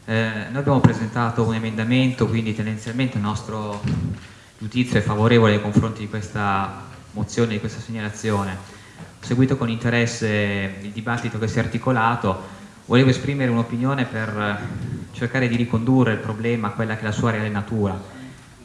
Eh, noi abbiamo presentato un emendamento, quindi tendenzialmente il nostro giudizio è favorevole nei confronti di questa mozione, di questa segnalazione. Ho seguito con interesse il dibattito che si è articolato, volevo esprimere un'opinione per cercare di ricondurre il problema a quella che è la sua reale natura,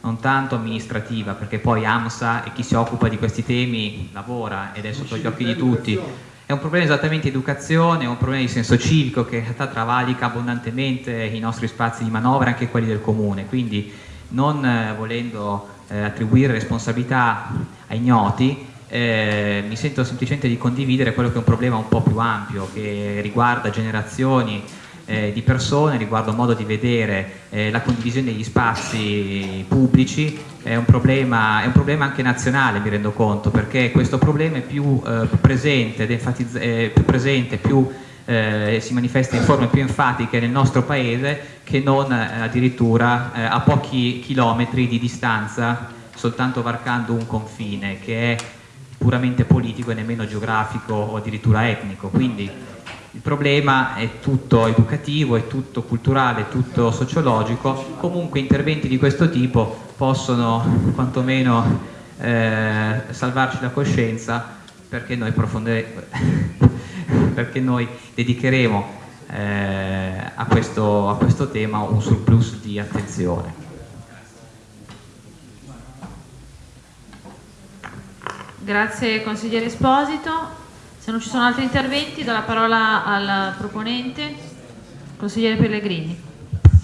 non tanto amministrativa, perché poi AMSA e chi si occupa di questi temi lavora ed è sotto gli occhi di tutti. È un problema esattamente di educazione, è un problema di senso civico che in realtà travalica abbondantemente i nostri spazi di manovra, anche quelli del comune, quindi non eh, volendo eh, attribuire responsabilità ai ignoti, eh, mi sento semplicemente di condividere quello che è un problema un po' più ampio che riguarda generazioni eh, di persone, riguarda un modo di vedere eh, la condivisione degli spazi pubblici, è un, problema, è un, problema, anche nazionale mi rendo conto, perché questo problema è più, eh, più presente, eh, più presente, più eh, si manifesta in forme più enfatiche nel nostro paese che non eh, addirittura a pochi chilometri di distanza, soltanto varcando un confine che è puramente politico e nemmeno geografico o addirittura etnico. Quindi il problema è tutto educativo, è tutto culturale, è tutto sociologico, comunque interventi di questo tipo possono quantomeno eh, salvarci la coscienza perché noi, (laughs) perché noi dedicheremo eh, a, questo, a questo tema un surplus di attenzione. Grazie consigliere Esposito. Se non ci sono altri interventi, do la parola al proponente, consigliere Pellegrini.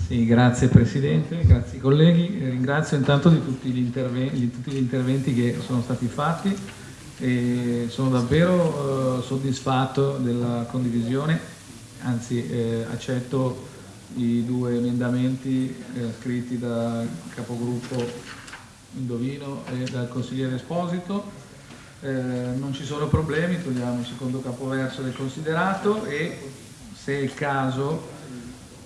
Sì, grazie Presidente, grazie colleghi. Ringrazio intanto di tutti gli, interventi, tutti gli interventi che sono stati fatti e sono davvero eh, soddisfatto della condivisione, anzi eh, accetto i due emendamenti eh, scritti dal capogruppo Indovino e dal consigliere Esposito eh, non ci sono problemi, togliamo il secondo capoverso del considerato e se è il caso,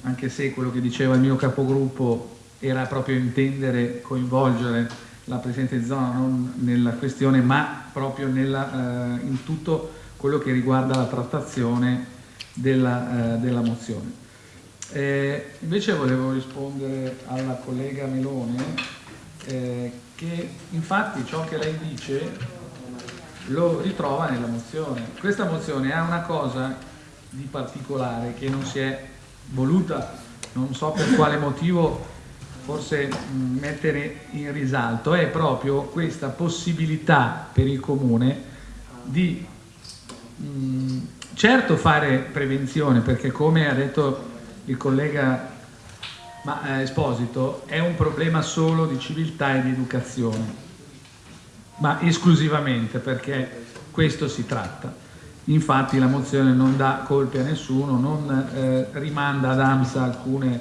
anche se quello che diceva il mio capogruppo era proprio intendere coinvolgere la Presidente di zona non nella questione ma proprio nella, eh, in tutto quello che riguarda la trattazione della, eh, della mozione. Eh, invece volevo rispondere alla collega Melone eh, che infatti ciò che lei dice lo ritrova nella mozione. Questa mozione ha una cosa di particolare che non si è voluta, non so per quale motivo, forse mettere in risalto, è proprio questa possibilità per il comune di mh, certo fare prevenzione, perché come ha detto il collega eh, Esposito, è un problema solo di civiltà e di educazione ma esclusivamente perché questo si tratta. Infatti la mozione non dà colpe a nessuno, non eh, rimanda ad AMSA alcune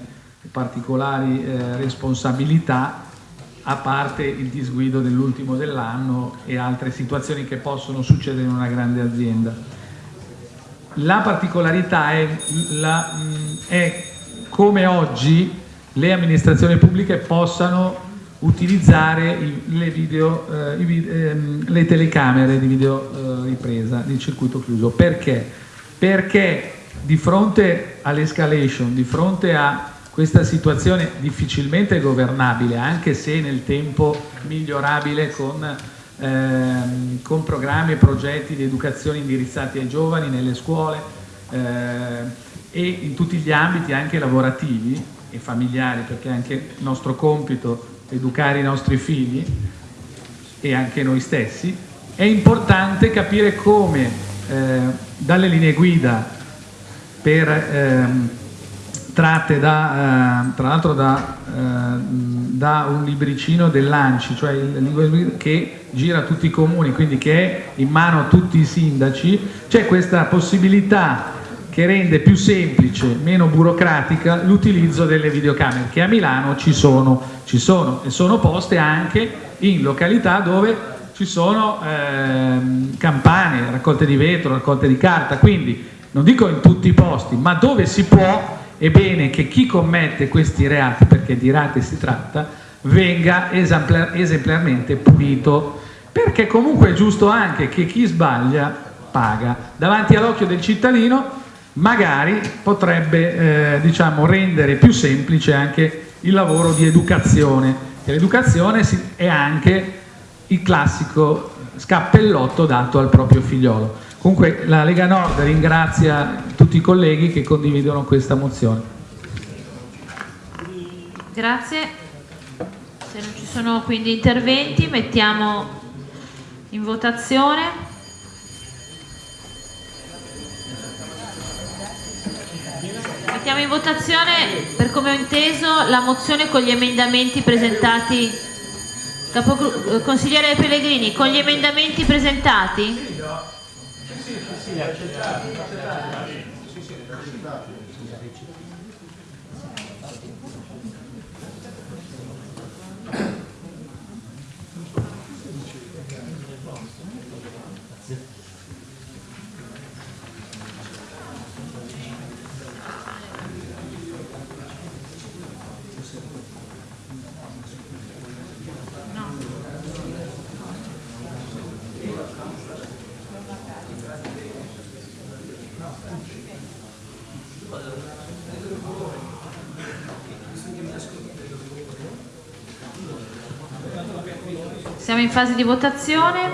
particolari eh, responsabilità, a parte il disguido dell'ultimo dell'anno e altre situazioni che possono succedere in una grande azienda. La particolarità è, la, mh, è come oggi le amministrazioni pubbliche possano utilizzare le, video, eh, ehm, le, telecamere di video eh, di circuito chiuso. Perché? Perché di fronte all'escalation, di fronte a questa situazione difficilmente governabile, anche se nel tempo migliorabile con, ehm, con programmi e progetti di educazione indirizzati ai giovani nelle scuole eh, e in tutti gli ambiti anche lavorativi e familiari, perché anche il nostro compito educare i nostri figli e anche noi stessi, è importante capire come eh, dalle linee guida per, eh, tratte da, eh, tra l'altro da, eh, da, un libricino dell'ANCI, cioè che gira tutti i comuni, quindi che è in mano a tutti i sindaci, c'è questa possibilità che rende più semplice, meno burocratica l'utilizzo delle videocamere che a Milano ci sono, ci sono e sono poste anche in località dove ci sono ehm, campane, raccolte di vetro, raccolte di carta, quindi non dico in tutti i posti, ma dove si può è bene che chi commette questi reati, perché di reati si tratta, venga esemplar esemplarmente punito, perché comunque è giusto anche che chi sbaglia paga. Davanti all'occhio del cittadino magari potrebbe eh, diciamo, rendere più semplice anche il lavoro di educazione. l'educazione è anche il classico scappellotto dato al proprio figliolo. Comunque la Lega Nord ringrazia tutti i colleghi che condividono questa mozione. Grazie. Se non ci sono quindi interventi mettiamo in votazione. Mettiamo in votazione, per come ho inteso, la mozione con gli emendamenti presentati. Capogru eh, consigliere Pellegrini, con gli emendamenti presentati? Siamo in fase di votazione.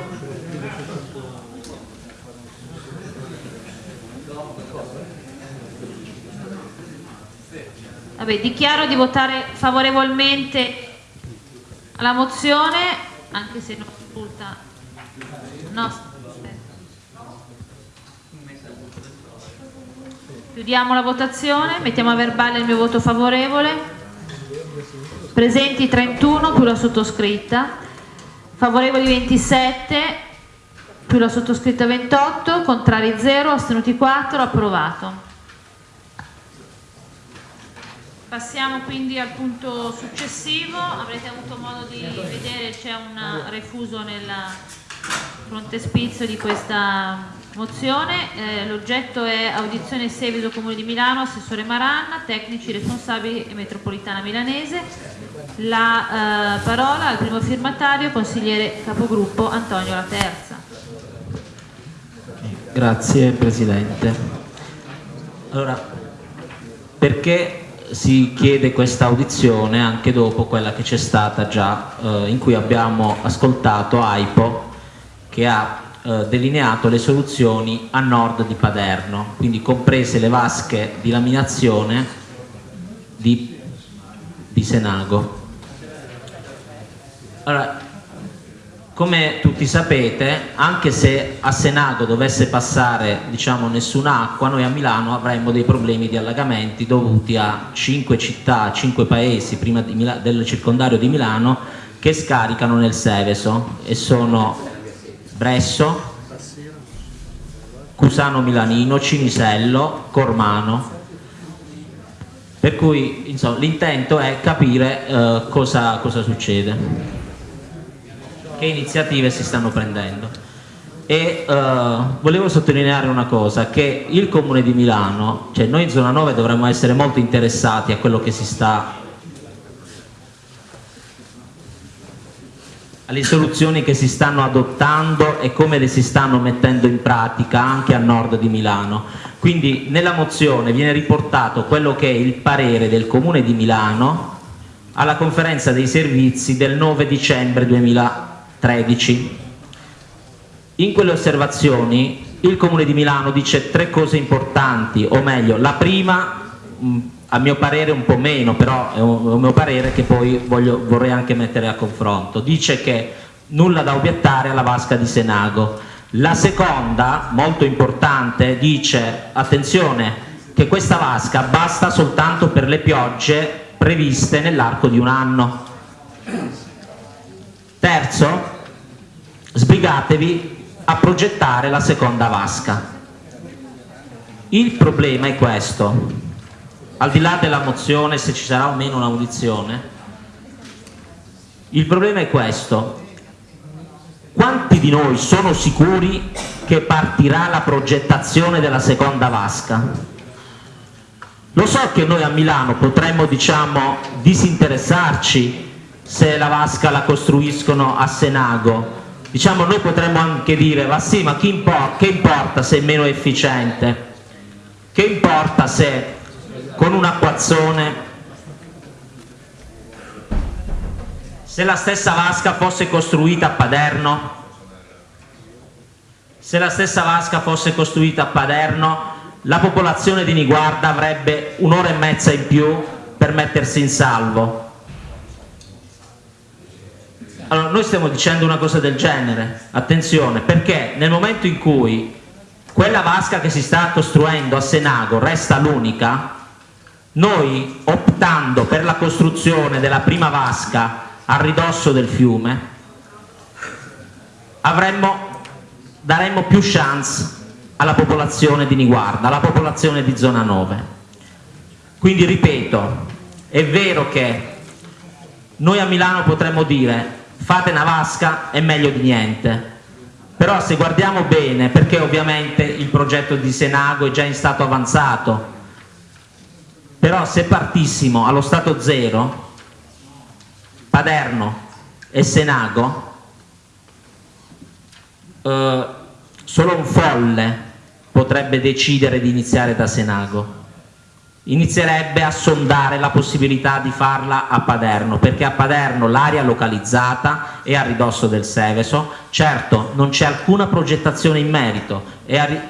Vabbè, dichiaro di votare favorevolmente alla mozione, anche se non risulta. No, aspetta. Chiudiamo la votazione, mettiamo a verbale il mio voto favorevole. Presenti 31 più la sottoscritta, favorevoli 27 più la sottoscritta 28, contrari 0, astenuti 4, approvato. Passiamo quindi al punto successivo, avrete avuto modo di vedere c'è un refuso nel frontespizio di questa mozione, Eh, l'oggetto è audizione e seguito Comune di Milano, Assessore Maranna, tecnici responsabili e metropolitana milanese, la eh, parola al primo firmatario, consigliere capogruppo Antonio La Terza. Grazie Presidente. Allora, perché si chiede questa audizione anche dopo quella che c'è stata già, eh, in cui abbiamo ascoltato AIPO che ha eh, delineato le soluzioni a nord di Paderno, quindi comprese le vasche di laminazione di, di Senago. Allora, come tutti sapete, anche se a Senago dovesse passare diciamo, nessun'acqua, noi a Milano avremmo dei problemi di allagamenti dovuti a cinque città, cinque paesi prima del circondario di Milano che scaricano nel Seveso e sono Bresso, Cusano Milanino, Cinisello, Cormano. Per cui l'intento è capire eh, cosa, cosa succede, che iniziative si stanno prendendo. E eh, volevo sottolineare una cosa, che il Comune di Milano, cioè noi in zona 9 dovremmo essere molto interessati a quello che si sta alle soluzioni che si stanno adottando e come le si stanno mettendo in pratica anche a nord di Milano. Quindi nella mozione viene riportato quello che è il parere del Comune di Milano alla conferenza dei servizi del 9 dicembre 2013. In quelle osservazioni il Comune di Milano dice tre cose importanti, o meglio, la prima a mio parere un po' meno, però è un, mio parere che poi voglio, vorrei anche mettere a confronto. Dice che nulla da obiettare alla vasca di Senago. La seconda, molto importante, dice attenzione che questa vasca basta soltanto per le piogge previste nell'arco di un anno. Terzo, sbrigatevi a progettare la seconda vasca. Il problema è questo, al di là della mozione, se ci sarà o meno un'audizione, il problema è questo. Quanti di noi sono sicuri che partirà la progettazione della seconda vasca? Lo so che noi a Milano potremmo diciamo, disinteressarci se la vasca la costruiscono a Senago, diciamo, noi potremmo anche dire ma sì ma impor che importa se è meno efficiente? Che importa se con un acquazzone. Se la stessa vasca fosse costruita a Paderno se la stessa vasca fosse costruita a Paderno la popolazione di Niguarda avrebbe un'ora e mezza in più per mettersi in salvo. Allora noi stiamo dicendo una cosa del genere attenzione perché nel momento in cui quella vasca che si sta costruendo a Senago resta l'unica noi optando per la costruzione della prima vasca a ridosso del fiume avremmo, daremmo più chance alla popolazione di Niguarda, alla popolazione di zona 9 quindi ripeto è vero che noi a Milano potremmo dire fate una vasca è meglio di niente Però se guardiamo bene, perché ovviamente il progetto di Senago è già in stato avanzato, però se partissimo allo stato zero, Paderno e Senago, eh, solo un folle potrebbe decidere di iniziare da Senago inizierebbe a sondare la possibilità di farla a Paderno, perché a Paderno l'area localizzata è a ridosso del Seveso, certo non c'è alcuna progettazione in merito,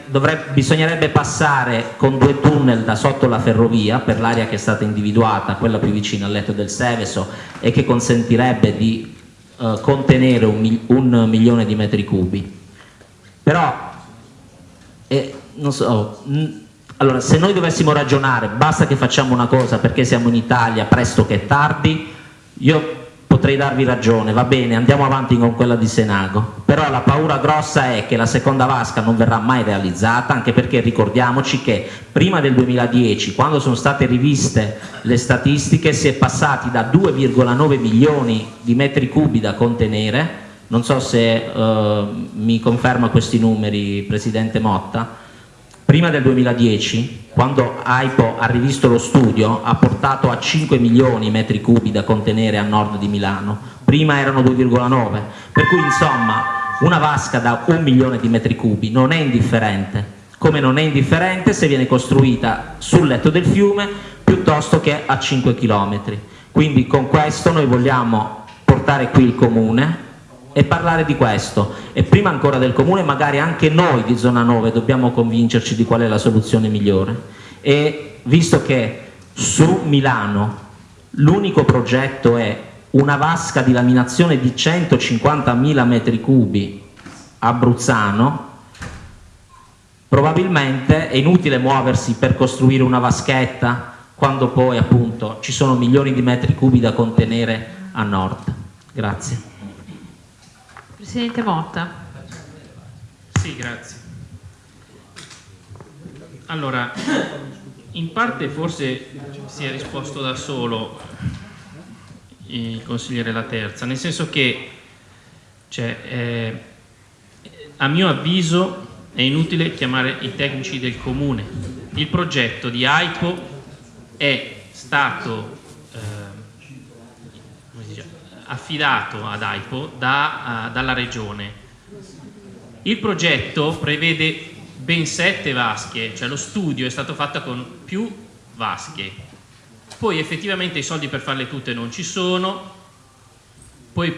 dovrebbe, bisognerebbe passare con due tunnel da sotto la ferrovia per l'area che è stata individuata, quella più vicina al letto del Seveso e che consentirebbe di eh, contenere un, un, milione di metri cubi. Però, eh, non so, allora, se noi dovessimo ragionare, basta che facciamo una cosa perché siamo in Italia presto che tardi, io potrei darvi ragione, va bene, andiamo avanti con quella di Senago, però la paura grossa è che la seconda vasca non verrà mai realizzata, anche perché ricordiamoci che prima del 2010, quando sono state riviste le statistiche, si è passati da 2,9 milioni di metri cubi da contenere, non so se eh, mi conferma questi numeri Presidente Motta, Prima del 2010, quando AIPO ha rivisto lo studio, ha portato a 5 milioni i metri cubi da contenere a nord di Milano, prima erano 2,9, per cui insomma una vasca da un milione di metri cubi non è indifferente, come non è indifferente se viene costruita sul letto del fiume piuttosto che a 5 chilometri. Quindi con questo noi vogliamo portare qui il comune e parlare di questo. E prima ancora del comune magari anche noi di zona 9 dobbiamo convincerci di qual è la soluzione migliore. E visto che su Milano l'unico progetto è una vasca di laminazione di 150.000 metri cubi a Bruzzano probabilmente è inutile muoversi per costruire una vaschetta quando poi appunto ci sono milioni di metri cubi da contenere a nord. Grazie Presidente Motta. Sì, grazie. Allora, in parte forse si è risposto da solo il consigliere La Terza, nel senso che cioè, eh, a mio avviso è inutile chiamare i tecnici del comune. Il progetto di AIPO è stato affidato ad AIPO da, uh, dalla regione. Il progetto prevede ben sette vasche, cioè lo studio è stato fatto con più vasche. Poi effettivamente i soldi per farle tutte non ci sono, poi,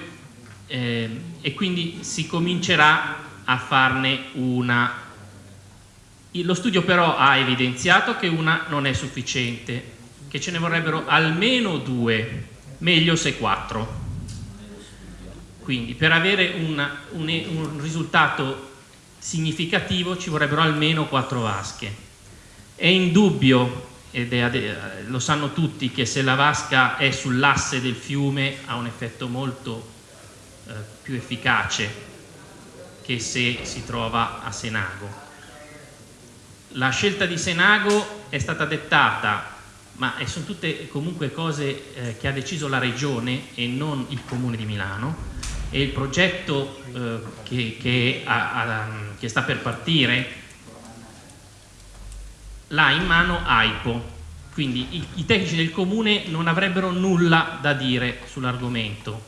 eh, e quindi si comincerà a farne una. Lo studio però ha evidenziato che una non è sufficiente, che ce ne vorrebbero almeno due, meglio se quattro. Quindi per avere una, un, un risultato significativo ci vorrebbero almeno quattro vasche. È indubbio, ed è, lo sanno tutti, che se la vasca è sull'asse del fiume ha un effetto molto eh, più efficace che se si trova a Senago. La scelta di Senago è stata dettata, ma sono tutte comunque cose eh, che ha deciso la Regione e non il Comune di Milano, e il progetto eh, che, che, ha, ha, che, sta per partire l'ha in mano AIPO, quindi i, i, tecnici del comune non avrebbero nulla da dire sull'argomento,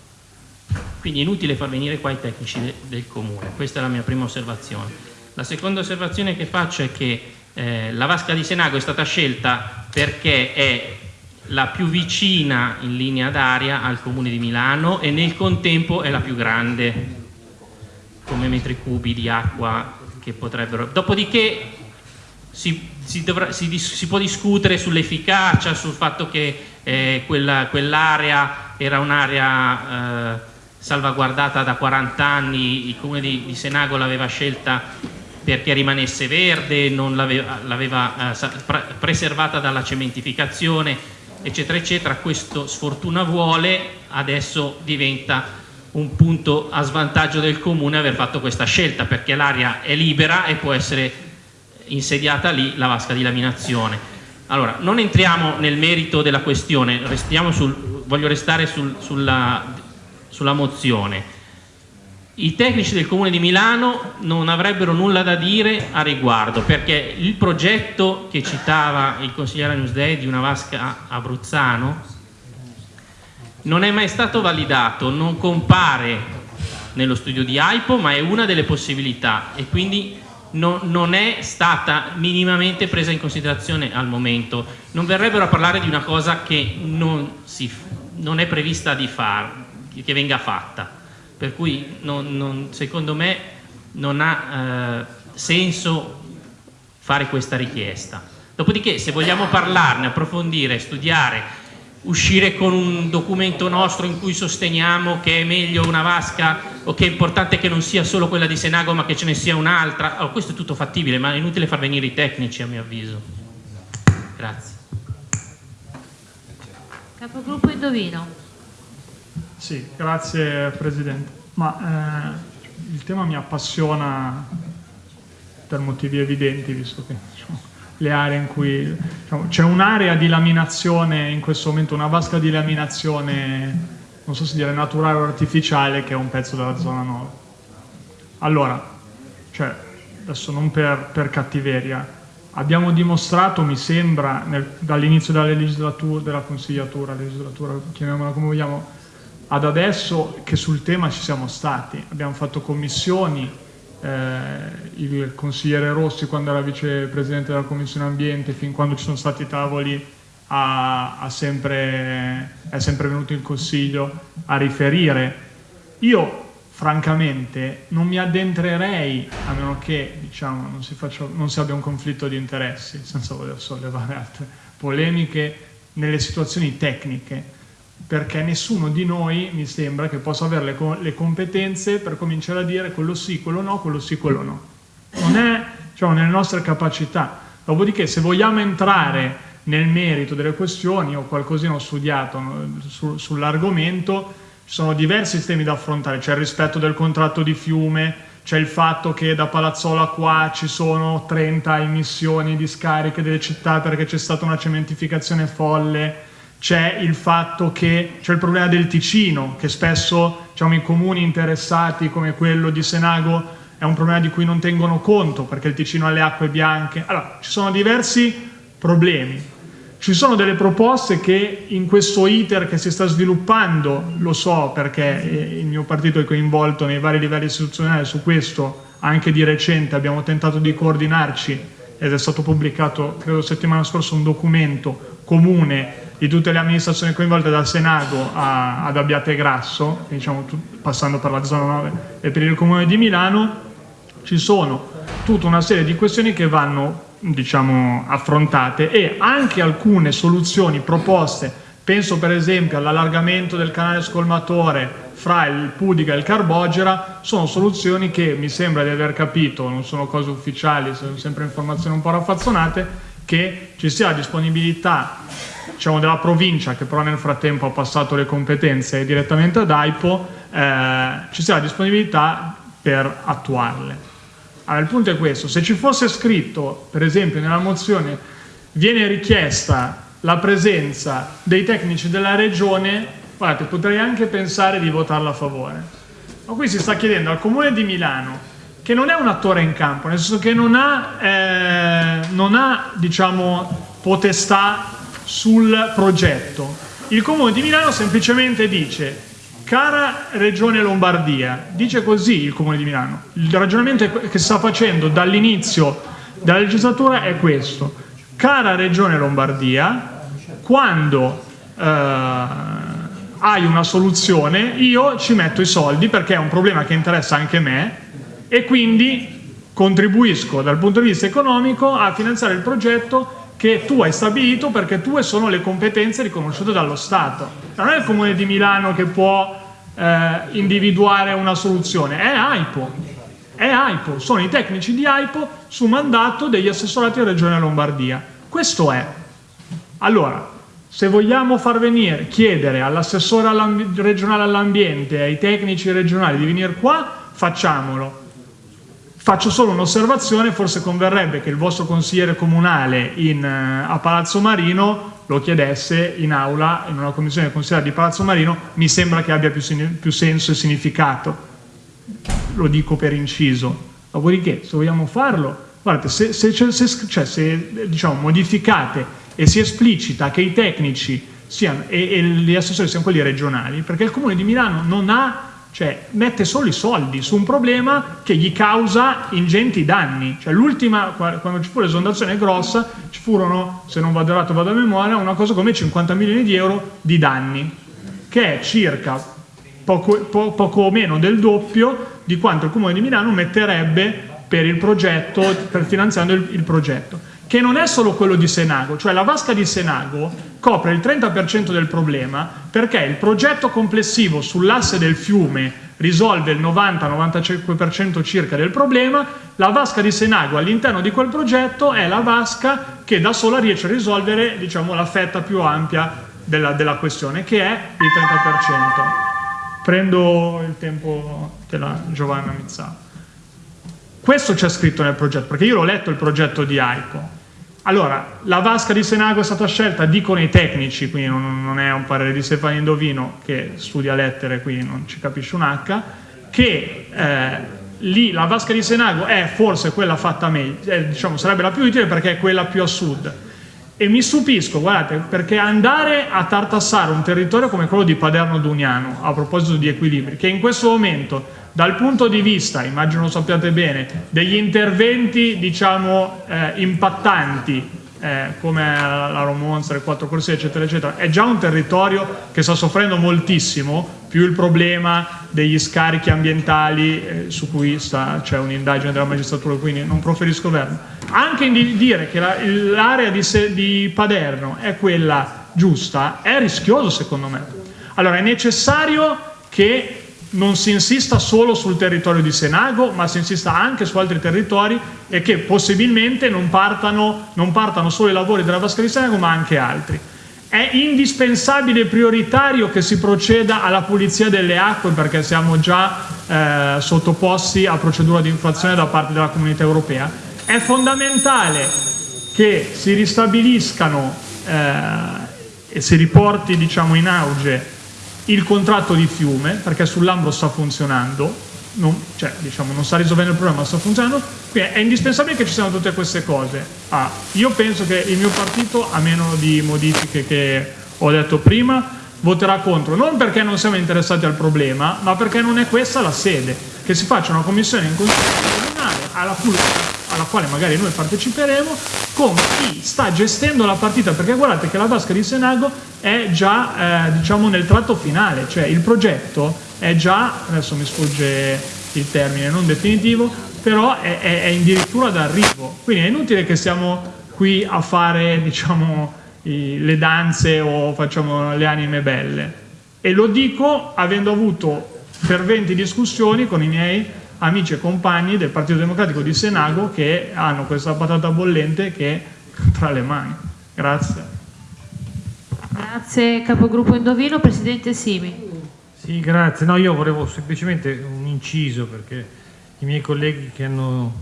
quindi è inutile far venire qua i tecnici de, del comune, questa è la mia prima osservazione. La seconda osservazione che faccio è che eh, la vasca di Senago è stata scelta perché è la più vicina in linea d'aria al comune di Milano e nel contempo è la più grande come metri cubi di acqua che potrebbero... Dopodiché si, si, dovrà, si, si può discutere sull'efficacia, sul fatto che eh, quell'area quell era un'area eh, salvaguardata da 40 anni, il comune di, di Senago l'aveva scelta perché rimanesse verde, non l'aveva eh, preservata dalla cementificazione, eccetera eccetera, questo sfortuna vuole, adesso diventa un punto a svantaggio del comune aver fatto questa scelta perché l'area è libera e può essere insediata lì la vasca di laminazione. Allora, non entriamo nel merito della questione, sul, voglio restare sul, sulla, sulla mozione. I tecnici del Comune di Milano non avrebbero nulla da dire a riguardo perché il progetto che citava il consigliere Newsday di una vasca a Bruzzano non è mai stato validato, non compare nello studio di AIPO ma è una delle possibilità e quindi no, non è stata minimamente presa in considerazione al momento. Non verrebbero a parlare di una cosa che non, si, non è prevista di far, che venga fatta. Per cui non, non, secondo me non ha eh, senso fare questa richiesta. Dopodiché se vogliamo parlarne, approfondire, studiare, uscire con un documento nostro in cui sosteniamo che è meglio una vasca o che è importante che non sia solo quella di Senago ma che ce ne sia un'altra, oh, questo è tutto fattibile ma è inutile far venire i tecnici a mio avviso. Grazie. Capogruppo Indovino. Sì, grazie Presidente. Ma eh, il tema mi appassiona per motivi evidenti visto che diciamo, le aree in cui diciamo, c'è un'area di laminazione in questo momento, una vasca di laminazione, non so se dire naturale o artificiale, che è un pezzo della zona 9. Allora, cioè, adesso non per, per cattiveria, abbiamo dimostrato, mi sembra, dall'inizio della legislatura, della consigliatura, legislatura, chiamiamola come vogliamo, ad adesso che sul tema ci siamo stati. Abbiamo fatto commissioni, eh, il consigliere Rossi quando era vicepresidente della Commissione Ambiente, fin quando ci sono stati tavoli, ha, ha sempre, è sempre venuto in Consiglio a riferire. Io francamente non mi addentrerei, a meno che diciamo, non, si faccia, non si abbia un conflitto di interessi, senza voler sollevare altre polemiche, nelle situazioni tecniche perché nessuno di noi mi sembra che possa avere le, le, competenze per cominciare a dire quello sì, quello no, quello sì, quello no. Non è diciamo, nelle nostre capacità. Dopodiché se vogliamo entrare nel merito delle questioni, ho qualcosina ho studiato su, sull'argomento, ci sono diversi temi da affrontare, c'è il rispetto del contratto di fiume, c'è il fatto che da Palazzola qua ci sono 30 emissioni di scariche delle città perché c'è stata una cementificazione folle, c'è il fatto che c'è il problema del Ticino, che spesso diciamo, i comuni interessati come quello di Senago è un problema di cui non tengono conto perché il Ticino ha le acque bianche. Allora, ci sono diversi problemi. Ci sono delle proposte che in questo iter che si sta sviluppando, lo so perché eh, il mio partito è coinvolto nei vari livelli istituzionali su questo, anche di recente abbiamo tentato di coordinarci ed è stato pubblicato, credo settimana scorsa, un documento comune di tutte le amministrazioni coinvolte dal Senago a, ad Abbiate Grasso, diciamo, passando per la zona 9 e per il Comune di Milano, ci sono tutta una serie di questioni che vanno diciamo, affrontate e anche alcune soluzioni proposte, penso per esempio all'allargamento del canale scolmatore fra il Pudica e il Carbogera, sono soluzioni che mi sembra di aver capito, non sono cose ufficiali, sono sempre informazioni un po' raffazzonate, che ci sia la disponibilità diciamo, della provincia che però nel frattempo ha passato le competenze direttamente ad AIPO, eh, ci sia la disponibilità per attuarle. Allora, il punto è questo, se ci fosse scritto, per esempio nella mozione, viene richiesta la presenza dei tecnici della regione, guardate, potrei anche pensare di votarla a favore. Ma qui si sta chiedendo al Comune di Milano, che non è un attore in campo, nel senso che non ha, eh, non ha diciamo, potestà sul progetto. Il Comune di Milano semplicemente dice cara Regione Lombardia, dice così il Comune di Milano, il ragionamento che sta facendo dall'inizio della legislatura è questo, cara Regione Lombardia, quando eh, hai una soluzione io ci metto i soldi perché è un problema che interessa anche me e quindi contribuisco dal punto di vista economico a finanziare il progetto che tu hai stabilito perché tue sono le competenze riconosciute dallo Stato. Non è il Comune di Milano che può eh, individuare una soluzione, è AIPO. È AIPO, sono i tecnici di AIPO su mandato degli assessorati della Regione Lombardia. Questo è. Allora, se vogliamo far venire, chiedere all'assessore regionale all'ambiente ai tecnici regionali di venire qua, facciamolo Faccio solo un'osservazione, forse converrebbe che il vostro consigliere comunale in, eh, a Palazzo Marino lo chiedesse in aula, in una commissione consigliare di Palazzo Marino, mi sembra che abbia più, più senso e significato. lo dico per inciso. Dopodiché, se vogliamo farlo, guardate, se, se, se, cioè, se diciamo, modificate e si esplicita che i tecnici siano, e, e gli assessori siano quelli regionali, perché il Comune di Milano non ha cioè mette solo i soldi su un problema che gli causa ingenti danni. Cioè, l'ultima, quando ci fu l'esondazione grossa, ci furono, se non vado errato vado a memoria, una cosa come 50 milioni di euro di danni, che è circa poco, po, poco meno del doppio di quanto il Comune di Milano metterebbe per il progetto, per finanziando il, il progetto che non è solo quello di Senago, cioè la vasca di Senago copre il 30% del problema perché il progetto complessivo sull'asse del fiume risolve il 90-95% circa del problema, la vasca di Senago all'interno di quel progetto è la vasca che da sola riesce a risolvere diciamo, la fetta più ampia della, della questione, che è il 30%. Prendo il tempo della Giovanna Mizzato. Questo c'è scritto nel progetto, perché io l'ho letto il progetto di AICO. Allora, la vasca di Senago è stata scelta, dicono i tecnici, quindi non, non è un parere di Stefano Indovino che studia lettere, quindi non ci capisce un H, che eh, lì la vasca di Senago è forse quella fatta meglio, eh, diciamo sarebbe la più utile perché è quella più a sud. E mi stupisco, guardate, perché andare a tartassare un territorio come quello di Paderno Duniano, a proposito di equilibri, che in questo momento dal punto di vista, immagino lo sappiate bene, degli interventi diciamo eh, impattanti eh, come la Romonza, le quattro corsie eccetera eccetera, è già un territorio che sta soffrendo moltissimo, più il problema degli scarichi ambientali eh, su cui c'è un'indagine della magistratura, quindi non proferisco verbo. Anche di dire che l'area di, di Paderno è quella giusta è rischioso secondo me. Allora è necessario che non si insista solo sul territorio di Senago, ma si insista anche su altri territori e che possibilmente non partano, non partano solo i lavori della Vasca di Senago, ma anche altri. È indispensabile e prioritario che si proceda alla pulizia delle acque perché siamo già eh, sottoposti a procedura di infrazione da parte della comunità europea. È fondamentale che si ristabiliscano eh, e si riporti diciamo, in auge il contratto di fiume, perché sull'Ambro sta funzionando, non, cioè, diciamo, non sta risolvendo il problema, ma sta funzionando, quindi è indispensabile che ci siano tutte queste cose. Ah, io penso che il mio partito, a meno di modifiche che ho detto prima, voterà contro, non perché non siamo interessati al problema, ma perché non è questa la sede, che si faccia una commissione in consiglio comunale alla alla quale magari noi parteciperemo, con chi sta gestendo la partita, perché guardate che la vasca di Senago è già eh, diciamo nel tratto finale, cioè il progetto è già, adesso mi sfugge il termine, non definitivo, però è, è, è addirittura d'arrivo, quindi è inutile che siamo qui a fare (laughs) diciamo, i, le danze o facciamo le anime belle. E lo dico avendo avuto ferventi discussioni con i miei amici e compagni del Partito Democratico di Senago che hanno questa patata bollente che è tra le mani. Grazie. Grazie capogruppo Indovino, Presidente Simi. Sì, grazie. No, io volevo semplicemente un inciso perché i miei colleghi che hanno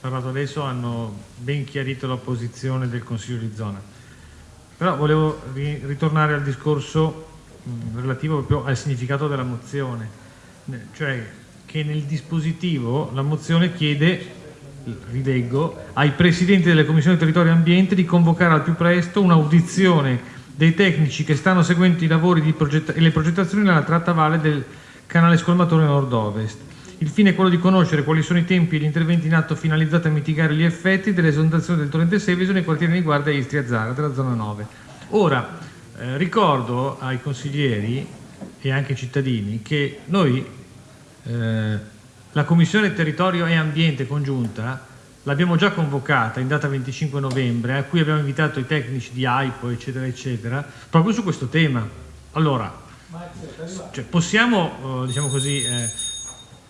parlato adesso hanno ben chiarito la posizione del Consiglio di zona. Però volevo ritornare al discorso relativo proprio al significato della mozione, cioè che nel dispositivo la mozione chiede, rileggo, ai presidenti delle commissioni territorio e ambiente di convocare al più presto un'audizione dei tecnici che stanno seguendo i lavori e le progettazioni nella tratta valle del canale scolmatore nord-ovest. Il fine è quello di conoscere quali sono i tempi e gli interventi in atto finalizzati a mitigare gli effetti dell'esondazione del torrente Seveso nei quartieri di Guardia Istria Zara della zona 9. Ora, eh, ricordo ai consiglieri e anche ai cittadini che noi eh, la Commissione Territorio e Ambiente congiunta l'abbiamo già convocata in data 25 novembre, a cui abbiamo invitato i tecnici di AIPO, eccetera, eccetera, proprio su questo tema. Allora, cioè, possiamo, eh, diciamo così, eh,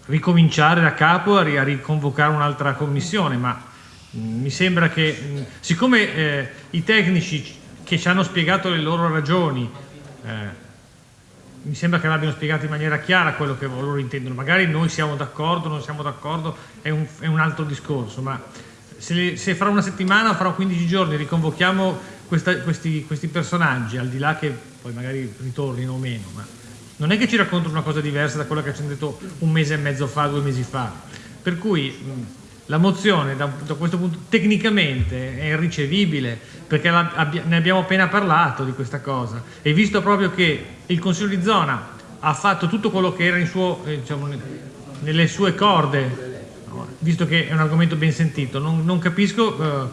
ricominciare da capo a, riconvocare un'altra commissione, ma mh, mm, mi sembra che, mh, mm, siccome eh, i tecnici che ci hanno spiegato le loro ragioni eh, mi sembra che l'abbiano spiegato in maniera chiara quello che loro intendono. Magari noi siamo d'accordo, non siamo d'accordo, è, è un, altro discorso, ma se, se, fra una settimana o fra 15 giorni riconvochiamo questa, questi, questi, personaggi, al di là che poi magari ritornino o meno, ma non è che ci raccontano una cosa diversa da quella che ci hanno detto un mese e mezzo fa, due mesi fa. Per cui la mozione da, da, questo punto tecnicamente è irricevibile perché la, abbia, ne abbiamo appena parlato di questa cosa e visto proprio che il Consiglio di zona ha fatto tutto quello che era suo, eh, diciamo, nelle sue corde, visto che è un argomento ben sentito, non, non capisco eh,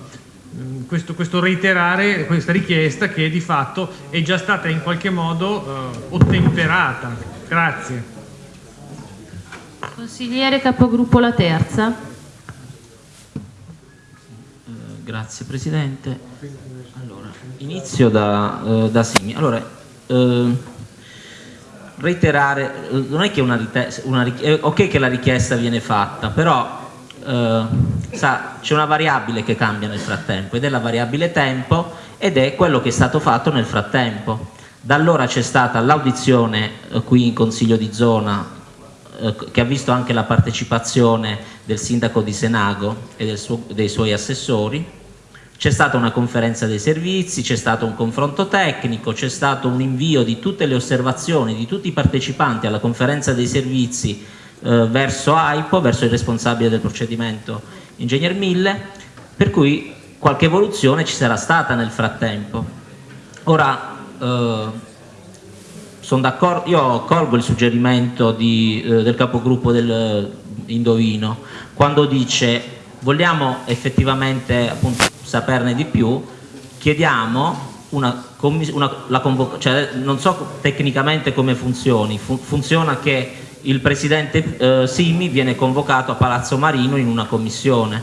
questo, questo, reiterare questa richiesta che di fatto è già stata in qualche modo eh, ottemperata. Grazie. Consigliere capogruppo La Terza. Eh, grazie Presidente. Allora, inizio da, eh, da Simi. Allora, eh, reiterare, eh, non è che una, una è ok che la richiesta viene fatta, però eh, c'è una variabile che cambia nel frattempo ed è la variabile tempo ed è quello che è stato fatto nel frattempo. Da allora c'è stata l'audizione eh, qui in Consiglio di zona eh, che ha visto anche la partecipazione del sindaco di Senago e suo, dei suoi assessori, c'è stata una conferenza dei servizi, c'è stato un confronto tecnico, c'è stato un invio di tutte le osservazioni di tutti i partecipanti alla conferenza dei servizi eh, verso AIPO, verso il responsabile del procedimento Ingegner Mille, per cui qualche evoluzione ci sarà stata nel frattempo. Ora, eh, io colgo il suggerimento di, eh, del capogruppo del eh, Indovino quando dice vogliamo effettivamente appunto, saperne di più, chiediamo una, una la cioè, non so tecnicamente come funzioni, Fu funziona che il presidente eh, Simi viene convocato a Palazzo Marino in una commissione,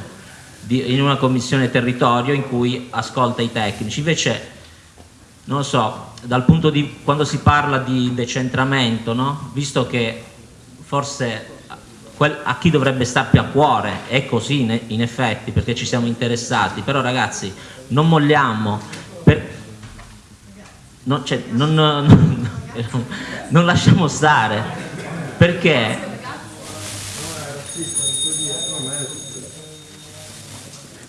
di, in una commissione territorio in cui ascolta i tecnici, invece non lo so, dal punto di quando si parla di decentramento, no? visto che forse a chi dovrebbe star più a cuore è così in effetti perché ci siamo interessati, però ragazzi non molliamo, per, non, cioè, non, (laughs) non, non lasciamo stare perché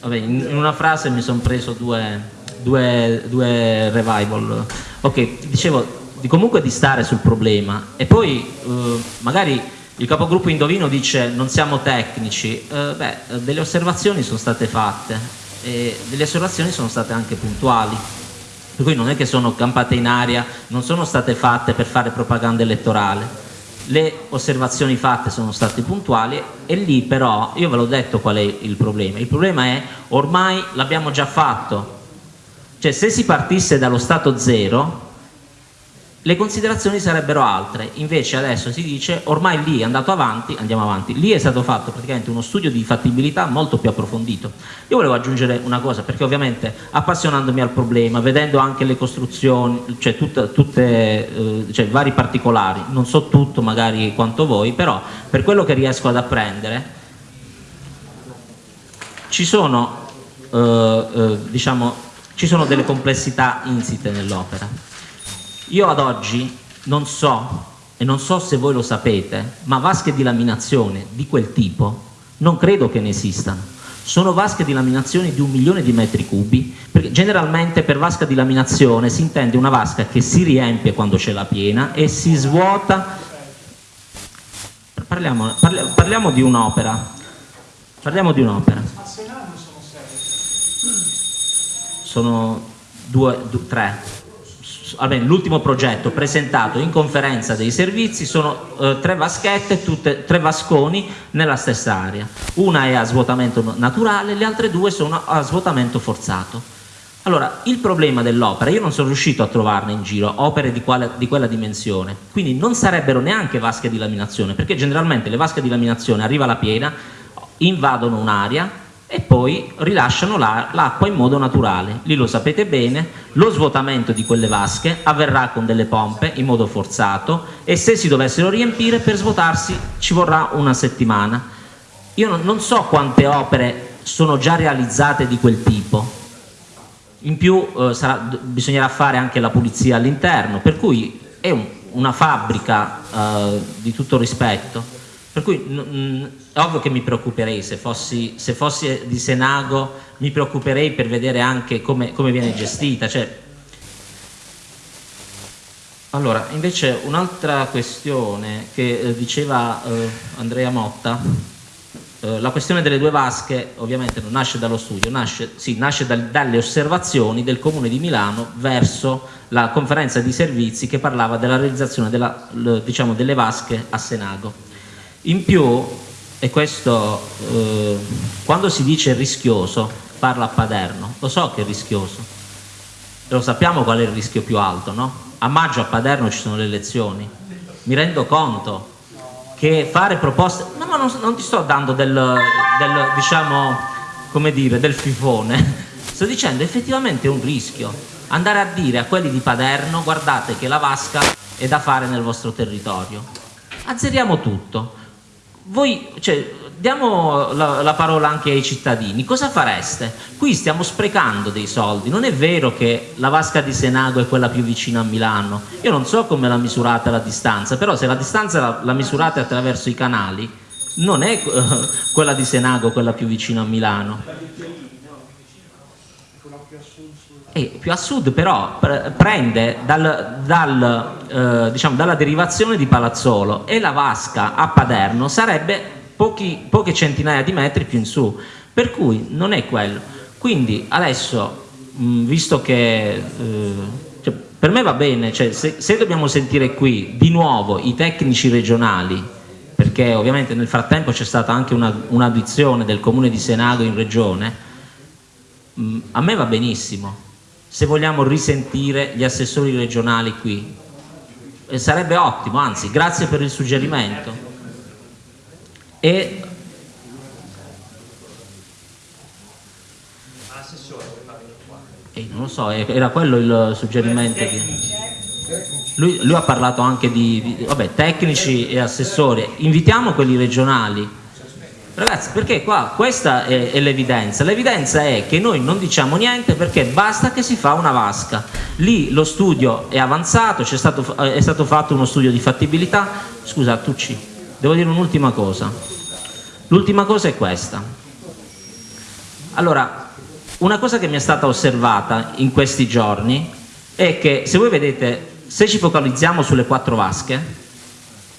vabbè, in una frase mi sono preso due, due, due revival. Ok, dicevo di comunque di stare sul problema e poi eh, magari il capogruppo Indovino dice non siamo tecnici. Eh, beh, delle osservazioni sono state fatte e delle osservazioni sono state anche puntuali. Per cui non è che sono campate in aria non sono state fatte per fare propaganda elettorale. Le osservazioni fatte sono state puntuali e lì però io ve l'ho detto qual è il problema. Il problema è ormai l'abbiamo già fatto. Cioè se si partisse dallo stato zero le considerazioni sarebbero altre, invece adesso si dice ormai lì è andato avanti, andiamo avanti, lì è stato fatto praticamente uno studio di fattibilità molto più approfondito. Io volevo aggiungere una cosa, perché ovviamente appassionandomi al problema, vedendo anche le costruzioni, cioè tutte, tutte eh, cioè vari particolari, non so tutto magari quanto voi, però per quello che riesco ad apprendere, ci sono, eh, eh, diciamo, ci sono delle complessità insite nell'opera io ad oggi non so, e non so se voi lo sapete, ma vasche di laminazione di quel tipo non credo che ne esistano. Sono vasche di laminazione di un milione di metri cubi, perché generalmente per vasca di laminazione si intende una vasca che si riempie quando c'è la piena e si svuota. Parliamo, parliamo, parliamo di un'opera. Parliamo di un'opera. Sono due, due, tre l'ultimo progetto presentato in conferenza dei servizi sono eh, tre vaschette, tutte, tre vasconi nella stessa area. Una è a svuotamento naturale, le altre due sono a svuotamento forzato. Allora, il problema dell'opera, io non sono riuscito a trovarne in giro opere di, quale, di, quella dimensione, quindi non sarebbero neanche vasche di laminazione, perché generalmente le vasche di laminazione arriva la piena, invadono un'area, e poi rilasciano l'acqua in modo naturale. Lì lo sapete bene, lo svuotamento di quelle vasche avverrà con delle pompe in modo forzato e se si dovessero riempire per svuotarsi ci vorrà una settimana. Io non so quante opere sono già realizzate di quel tipo, in più eh, sarà, bisognerà fare anche la pulizia all'interno, per cui è un, una fabbrica eh, di tutto rispetto per cui ovvio che mi preoccuperei, se fossi, se fossi, di Senago mi preoccuperei per vedere anche come, come viene gestita. Cioè, Allora, invece un'altra questione che eh, diceva eh, Andrea Motta, eh, la questione delle due vasche ovviamente non nasce dallo studio, nasce, sì, nasce dal, dalle osservazioni del Comune di Milano verso la conferenza di servizi che parlava della realizzazione della, diciamo, delle vasche a Senago. In più, e questo eh, quando si dice rischioso, parla a Paderno, lo so che è rischioso, lo sappiamo qual è il rischio più alto, no? A maggio a Paderno ci sono le elezioni, mi rendo conto che fare proposte, no ma non, non ti sto dando del, del, diciamo, come dire, del fifone, (laughs) sto dicendo effettivamente è un rischio andare a dire a quelli di Paderno guardate che la vasca è da fare nel vostro territorio, azzeriamo tutto, voi, cioè, diamo la, la, parola anche ai cittadini, cosa fareste? Qui stiamo sprecando dei soldi, non è vero che la vasca di Senago è quella più vicina a Milano, io non so come la misurate la distanza, però se la distanza la, la misurate attraverso i canali, non è uh, quella di Senago quella più vicina a Milano. E più a sud però prende dal, dal, eh, diciamo, dalla derivazione di Palazzolo e la vasca a Paderno sarebbe pochi, poche centinaia di metri più in su, per cui non è quello. Quindi adesso, mh, visto che eh, cioè, per me va bene, cioè, se, se dobbiamo sentire qui di nuovo i tecnici regionali, perché ovviamente nel frattempo c'è stata anche un'audizione un del comune di Senago in regione, a me va benissimo, se vogliamo risentire gli assessori regionali qui, e sarebbe ottimo, anzi grazie per il suggerimento. E eh, non lo so, era quello il suggerimento che... lui, lui, ha parlato anche di, di vabbè, tecnici e assessori. Invitiamo quelli regionali ragazzi perché qua questa è, è l'evidenza. L'evidenza è che noi non diciamo niente perché basta che si fa una vasca. Lì lo studio è avanzato stato, è stato fatto uno studio di fattibilità. Scusa Tucci devo dire un'ultima cosa. L'ultima cosa è questa. Allora, una cosa che mi è stata osservata in questi giorni è che se voi vedete, se ci focalizziamo sulle quattro vasche,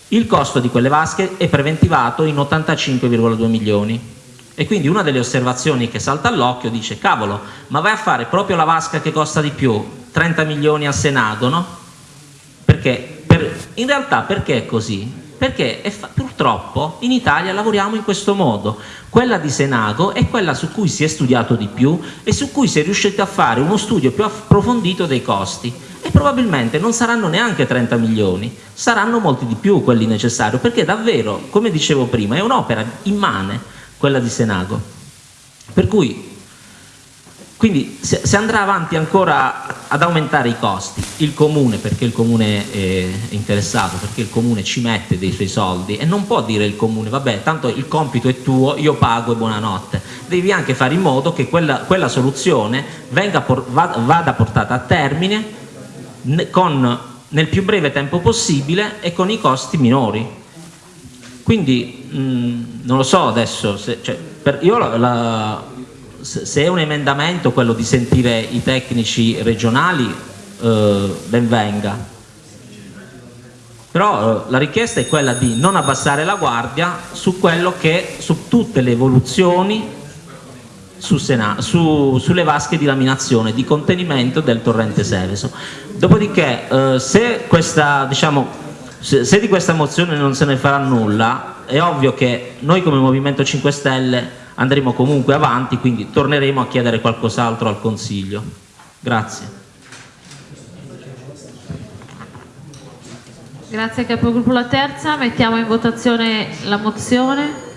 il costo di quelle vasche è preventivato in 85,2 milioni. E quindi una delle osservazioni che salta all'occhio dice, cavolo, ma vai a fare proprio la vasca che costa di più, 30 milioni a Senato, no? Perché? Per, in realtà perché è così? perché purtroppo in Italia lavoriamo in questo modo. Quella di Senago è quella su cui si è studiato di più e su cui si è riusciti a fare uno studio più approfondito dei costi e probabilmente non saranno neanche 30 milioni, saranno molti di più quelli necessari, perché davvero, come dicevo prima, è un'opera immane quella di Senago. Per cui quindi se, se, andrà avanti ancora ad aumentare i costi, il comune, perché il comune è interessato, perché il comune ci mette dei suoi soldi e non può dire il comune, vabbè, tanto il compito è tuo, io pago e buonanotte. Devi anche fare in modo che quella, quella soluzione venga, vada portata a termine con, nel più breve tempo possibile e con i costi minori. Quindi mh, non lo so adesso, se, cioè, per, io la, la se è un emendamento quello di sentire i tecnici regionali, eh, ben venga. Però eh, la richiesta è quella di non abbassare la guardia su che, su tutte le evoluzioni su Sena, su, sulle vasche di laminazione, di contenimento del torrente Seveso. Dopodiché, eh, se, questa, diciamo, se, se di questa mozione non se ne farà nulla, è ovvio che noi come Movimento 5 Stelle andremo comunque avanti, quindi torneremo a chiedere qualcos'altro al Consiglio. Grazie. Grazie capogruppo La Terza, mettiamo in votazione la mozione.